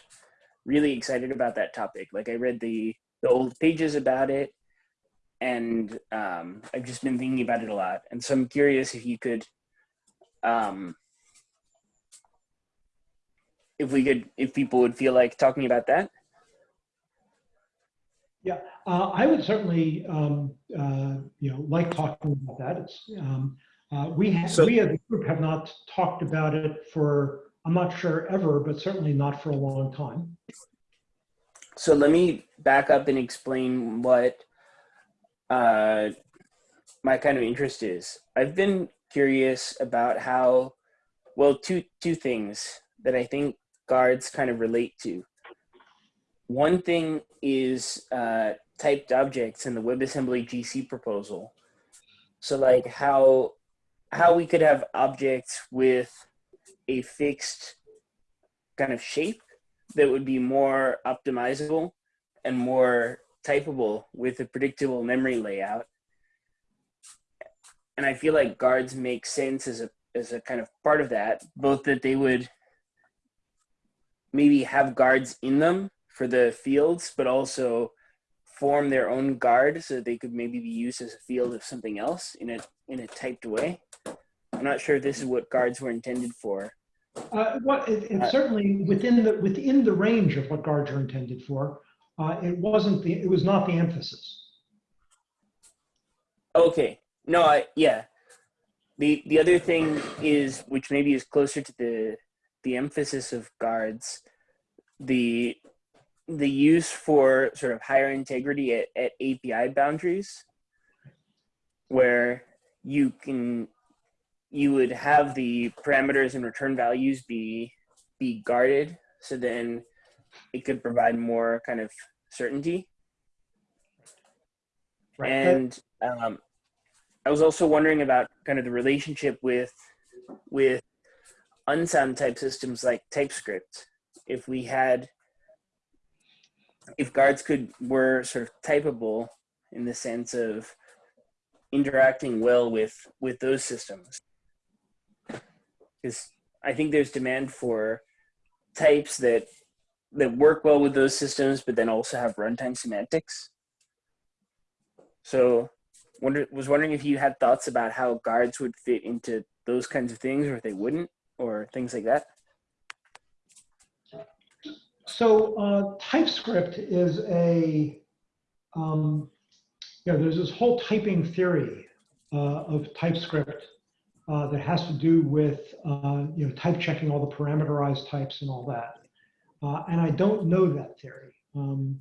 really excited about that topic like i read the the old pages about it and um, i've just been thinking about it a lot and so i'm curious if you could um, if we could if people would feel like talking about that Uh, I would certainly, um, uh, you know, like talking about that. It's, um, uh, we have, So- we as a group have not talked about it for, I'm not sure ever, but certainly not for a long time. So let me back up and explain what uh, my kind of interest is. I've been curious about how, well, two two things that I think guards kind of relate to. One thing is uh, typed objects in the WebAssembly GC proposal. So like how how we could have objects with a fixed kind of shape that would be more optimizable and more typable with a predictable memory layout. And I feel like guards make sense as a as a kind of part of that, both that they would maybe have guards in them for the fields, but also form their own guard so that they could maybe be used as a field of something else in a in a typed way. I'm not sure if this is what guards were intended for. Uh, what, it, Uh, certainly within the, within the range of what guards are intended for. Uh, it wasn't the, it was not the emphasis. Okay. No, I yeah. The the other thing is which maybe is closer to the the emphasis of guards, the the use for sort of higher integrity at, at API boundaries where you can you would have the parameters and return values be be guarded so then it could provide more kind of certainty Right. and um, I was also wondering about kind of the relationship with with unsound type systems like TypeScript. If we had, if guards could were sort of typable in the sense of interacting well with with those systems. Because I think there's demand for types that that work well with those systems, but then also have runtime semantics. So, wonder was wondering if you had thoughts about how guards would fit into those kinds of things, or if they wouldn't, or things like that. So uh, TypeScript is a, um, you know, there's this whole typing theory uh, of TypeScript uh, that has to do with, uh, you know, type checking all the parameterized types and all that. Uh, and I don't know that theory. Um,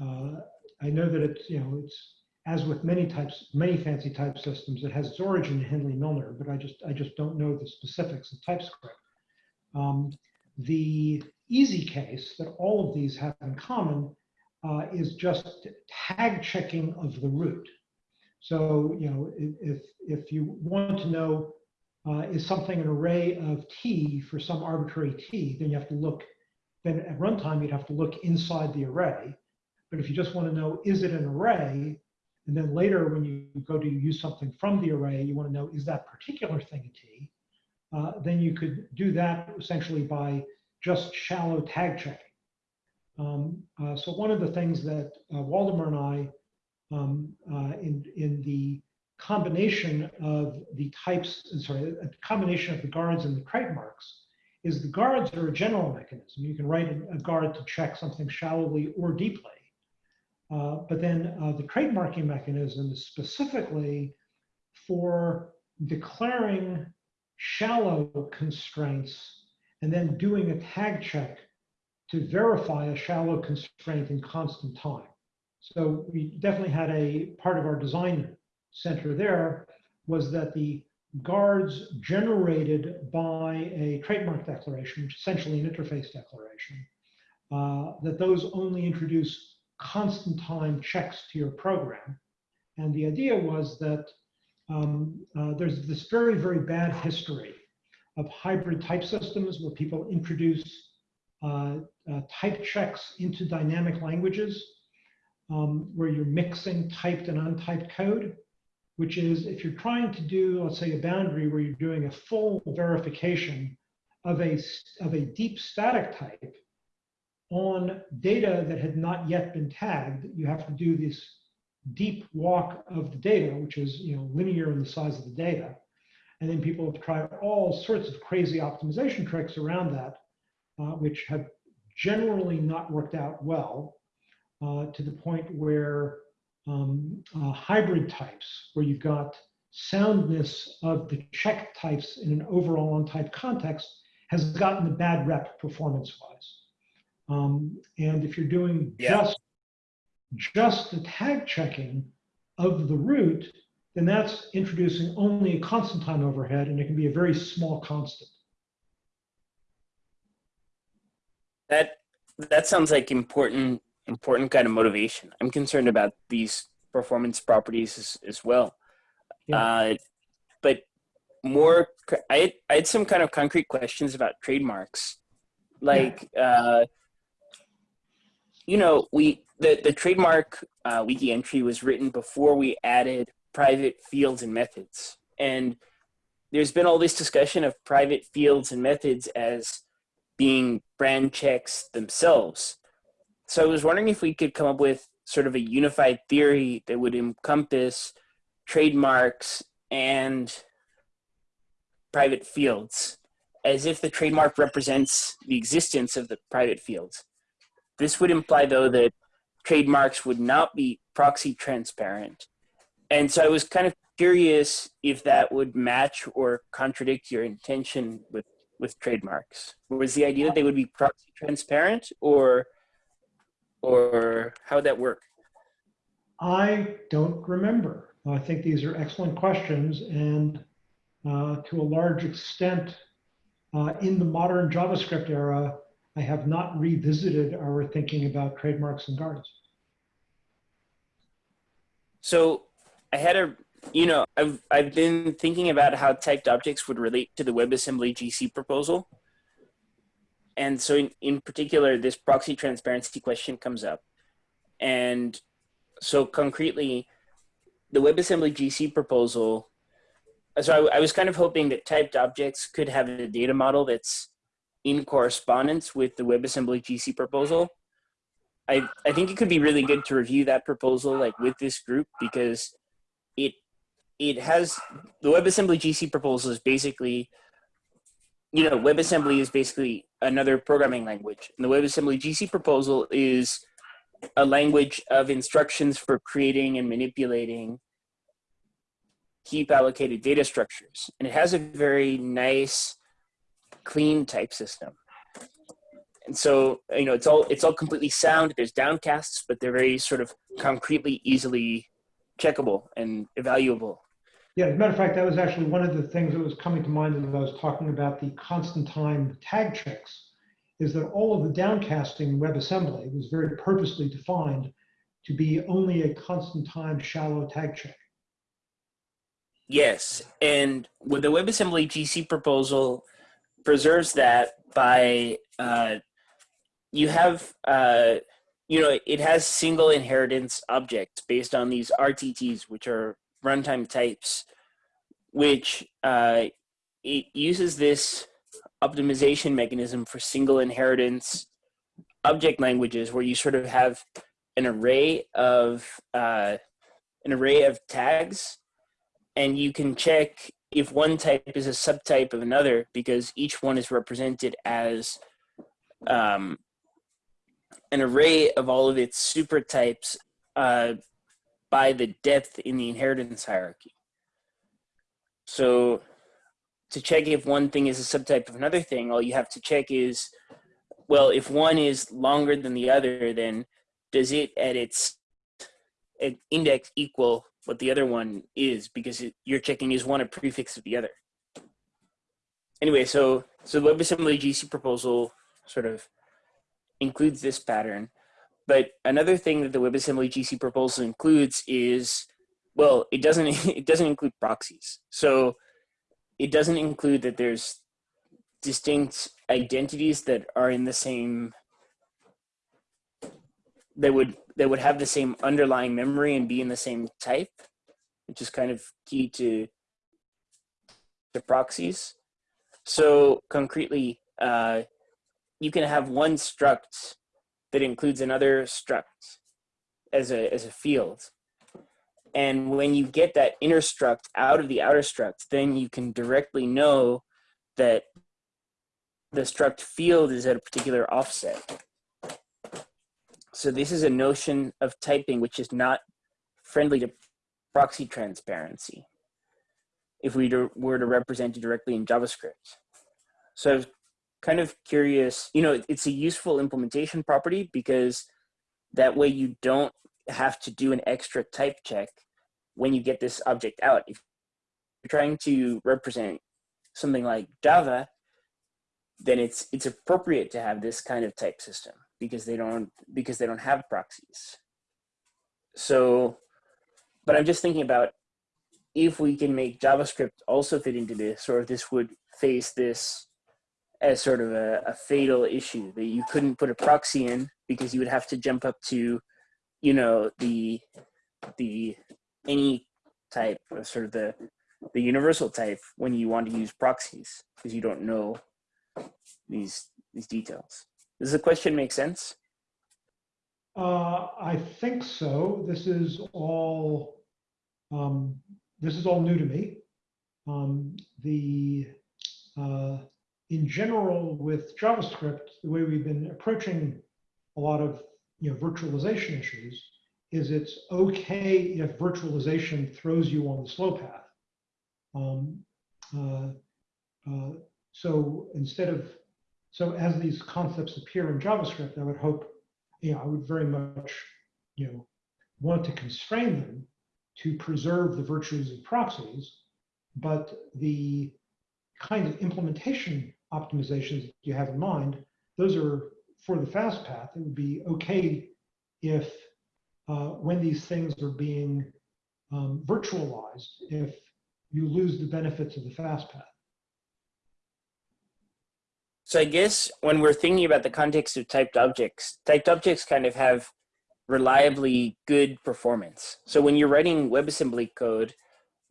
uh, I know that it's, you know, it's as with many types, many fancy type systems, it has its origin in Hindley Milner, but I just, I just don't know the specifics of TypeScript. Um, the easy case that all of these have in common uh, is just tag checking of the root. So, you know, if, if you want to know, uh, is something an array of t for some arbitrary t, then you have to look, then at runtime, you'd have to look inside the array. But if you just want to know, is it an array? And then later, when you go to use something from the array, you want to know, is that particular thing a t? Uh, then you could do that essentially by just shallow tag checking. Um, uh, so one of the things that uh, Waldemar and I, um, uh, in, in the combination of the types, sorry, a combination of the guards and the trademarks, is the guards are a general mechanism. You can write a, a guard to check something shallowly or deeply. Uh, but then uh, the trademarking mechanism is specifically for declaring shallow constraints and then doing a tag check to verify a shallow constraint in constant time. So we definitely had a part of our design center there was that the guards generated by a trademark declaration, which essentially an interface declaration, uh, that those only introduce constant time checks to your program. And the idea was that um, uh, there's this very, very bad history of hybrid type systems where people introduce uh, uh, type checks into dynamic languages, um, where you're mixing typed and untyped code, which is if you're trying to do, let's say, a boundary where you're doing a full verification of a, of a deep static type on data that had not yet been tagged, you have to do this deep walk of the data, which is you know linear in the size of the data. And then people have tried all sorts of crazy optimization tricks around that, uh, which have generally not worked out well uh, to the point where um, uh, hybrid types, where you've got soundness of the check types in an overall untyped context, has gotten a bad rep performance-wise. Um, and if you're doing Yeah. just just the tag checking of the root, then that's introducing only a constant time overhead, and it can be a very small constant. That that sounds like important important kind of motivation. I'm concerned about these performance properties as, as well. Yeah. Uh, but more, I had, I had some kind of concrete questions about trademarks, like uh, you know we the the trademark uh, wiki entry was written before we added private fields and methods, and there's been all this discussion of private fields and methods as being brand checks themselves. So I was wondering if we could come up with sort of a unified theory that would encompass trademarks and private fields, as if the trademark represents the existence of the private fields. This would imply, though, that trademarks would not be proxy transparent. And so I was kind of curious if that would match or contradict your intention with with trademarks? Was the idea that they would be proxy transparent or or how would that work? I don't remember. I think these are excellent questions, and uh, to a large extent, uh, in the modern JavaScript era, I have not revisited our thinking about trademarks and guards. So I had a you know, I've I've been thinking about how typed objects would relate to the WebAssembly GC proposal. And so in, in particular, this proxy transparency question comes up. And so concretely, the WebAssembly GC proposal, so I, I was kind of hoping that typed objects could have a data model that's in correspondence with the WebAssembly GC proposal. I, I think it could be really good to review that proposal like with this group because it it has the WebAssembly GC proposal is basically you know WebAssembly is basically another programming language and the WebAssembly GC proposal is a language of instructions for creating and manipulating heap allocated data structures and it has a very nice clean type system. And so you know it's all it's all completely sound. There's downcasts but they're very sort of concretely easily checkable and evaluable. Yeah, as a matter of fact, that was actually one of the things that was coming to mind as I was talking about the constant time tag checks, is that all of the downcasting in WebAssembly was very purposely defined to be only a constant time shallow tag check. Yes, and with the WebAssembly GC proposal preserves that by uh, you have uh, you know it has single inheritance objects based on these RTTs, which are runtime types, which uh, it uses this optimization mechanism for single inheritance object languages, where you sort of have an array of uh, an array of tags and you can check if one type is a subtype of another because each one is represented as um, an array of all of its supertypes uh, by the depth in the inheritance hierarchy. So to check if one thing is a subtype of another thing, all you have to check is, well, if one is longer than the other, then does it at its at index equal what the other one is because it, you're checking is one a prefix of the other. Anyway, so so the WebAssembly GC proposal sort of includes this pattern, but another thing that the WebAssembly GC proposal includes is well, it doesn't it doesn't include proxies. So it doesn't include that there's distinct identities that are in the same that would that would have the same underlying memory and be in the same type, which is kind of key to to proxies. So concretely, uh, you can have one struct that includes another struct as a as a field. And when you get that inner struct out of the outer struct, then you can directly know that the struct field is at a particular offset. So this is a notion of typing which is not friendly to proxy transparency if we were to represent it directly in JavaScript. So I was kind of curious, you know, it's a useful implementation property because that way you don't have to do an extra type check when you get this object out. If you're trying to represent something like Java, then it's it's appropriate to have this kind of type system because they don't because they don't have proxies. So, but I'm just thinking about if we can make JavaScript also fit into this, or if this would face this as sort of a, a fatal issue that you couldn't put a proxy in because you would have to jump up to, you know, the the any type or sort of the the universal type when you want to use proxies because you don't know these these details. Does the question make sense? Uh, I think so. This is all um, this is all new to me. Um, the uh, in general with JavaScript, the way we've been approaching a lot of you know virtualization issues is it's okay if virtualization throws you on the slow path. Um, uh, uh, so instead of so as these concepts appear in JavaScript, I would hope, you know, I would very much, you know, want to constrain them to preserve the virtues of proxies, but the kind of implementation optimizations that you have in mind, those are for the fast path. It would be okay if uh, when these things are being um, virtualized, if you lose the benefits of the fast path. So I guess when we're thinking about the context of typed objects, typed objects kind of have reliably good performance. So when you're writing WebAssembly code,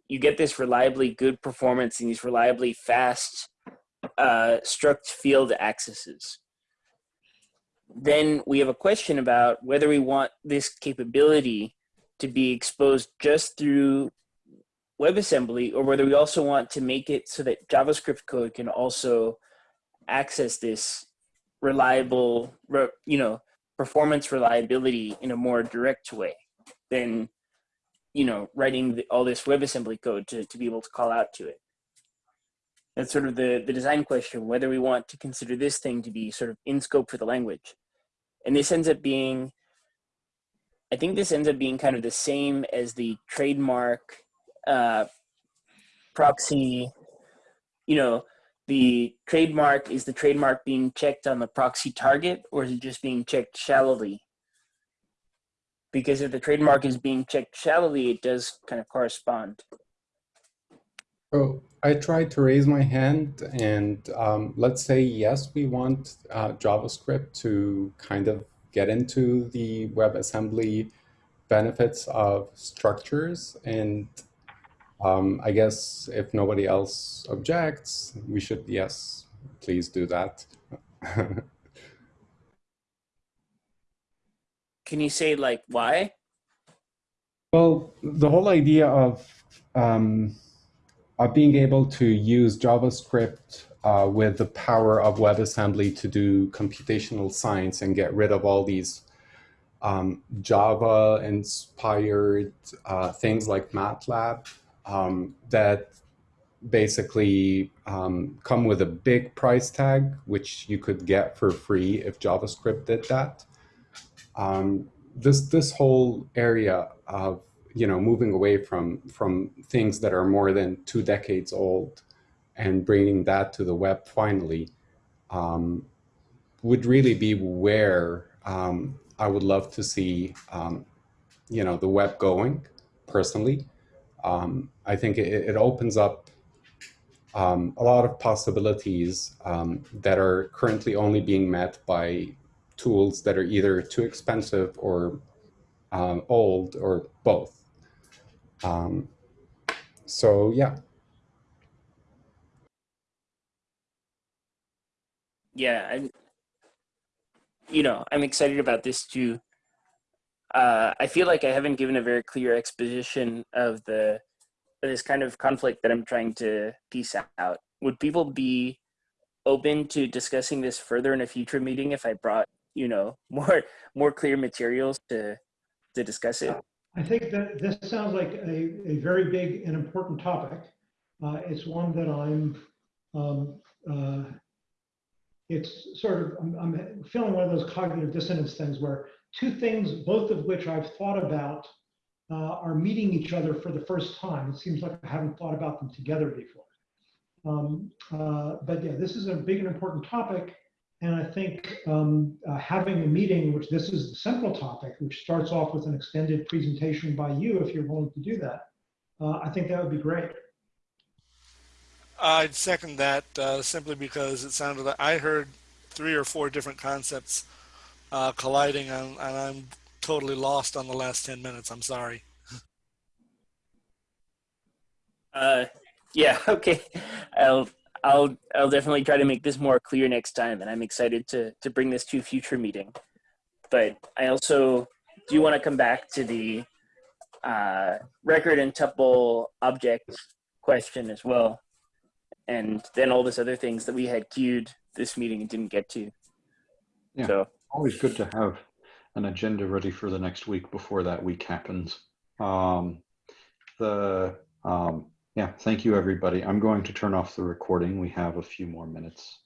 you get this reliably good performance and these reliably fast uh, struct field accesses. Then we have a question about whether we want this capability to be exposed just through WebAssembly or whether we also want to make it so that JavaScript code can also access this reliable, you know, performance reliability in a more direct way than, you know, writing the, all this WebAssembly code to, to be able to call out to it. That's sort of the, the design question, whether we want to consider this thing to be sort of in scope for the language. And this ends up being, I think this ends up being kind of the same as the trademark uh, proxy, you know, the trademark, is the trademark being checked on the proxy target or is it just being checked shallowly? Because if the trademark is being checked shallowly, it does kind of correspond. So I tried to raise my hand and um, let's say, yes, we want uh, JavaScript to kind of get into the WebAssembly benefits of structures and um, I guess if nobody else objects, we should, yes, please do that. Can you say like why? Well, the whole idea of, um, of being able to use JavaScript uh, with the power of WebAssembly to do computational science and get rid of all these um, Java-inspired uh, things like MATLAB um, that basically um, come with a big price tag, which you could get for free if JavaScript did that. Um, this this whole area of you know moving away from from things that are more than two decades old and bringing that to the web finally um, would really be where um, I would love to see um, you know the web going personally um, I think it, it opens up um, a lot of possibilities um, that are currently only being met by tools that are either too expensive or um, old or both. Um, so yeah. Yeah, I'm, you know, I'm excited about this too uh, I feel like I haven't given a very clear exposition of the this kind of conflict that I'm trying to piece out. Would people be open to discussing this further in a future meeting if I brought, you know, more more clear materials to to discuss it? I think that this sounds like a, a very big and important topic. Uh, it's one that I'm, um, uh, it's sort of, I'm, I'm feeling one of those cognitive dissonance things where two things, both of which I've thought about, uh, are meeting each other for the first time. It seems like I haven't thought about them together before. Um, uh, but yeah, this is a big and important topic. And I think um, uh, having a meeting, which this is the central topic, which starts off with an extended presentation by you, if you're willing to do that, uh, I think that would be great. I'd second that uh, simply because it sounded like I heard three or four different concepts uh, colliding, and, and I'm totally lost on the last 10 minutes. I'm sorry. Uh, yeah, okay. I'll I'll I'll definitely try to make this more clear next time, and I'm excited to to bring this to a future meeting. But I also do want to come back to the uh, record and tuple object question as well, and then all this other things that we had queued this meeting and didn't get to. Yeah. So Always good to have an agenda ready for the next week before that week happens. Um, the um, yeah, thank you everybody. I'm going to turn off the recording. We have a few more minutes.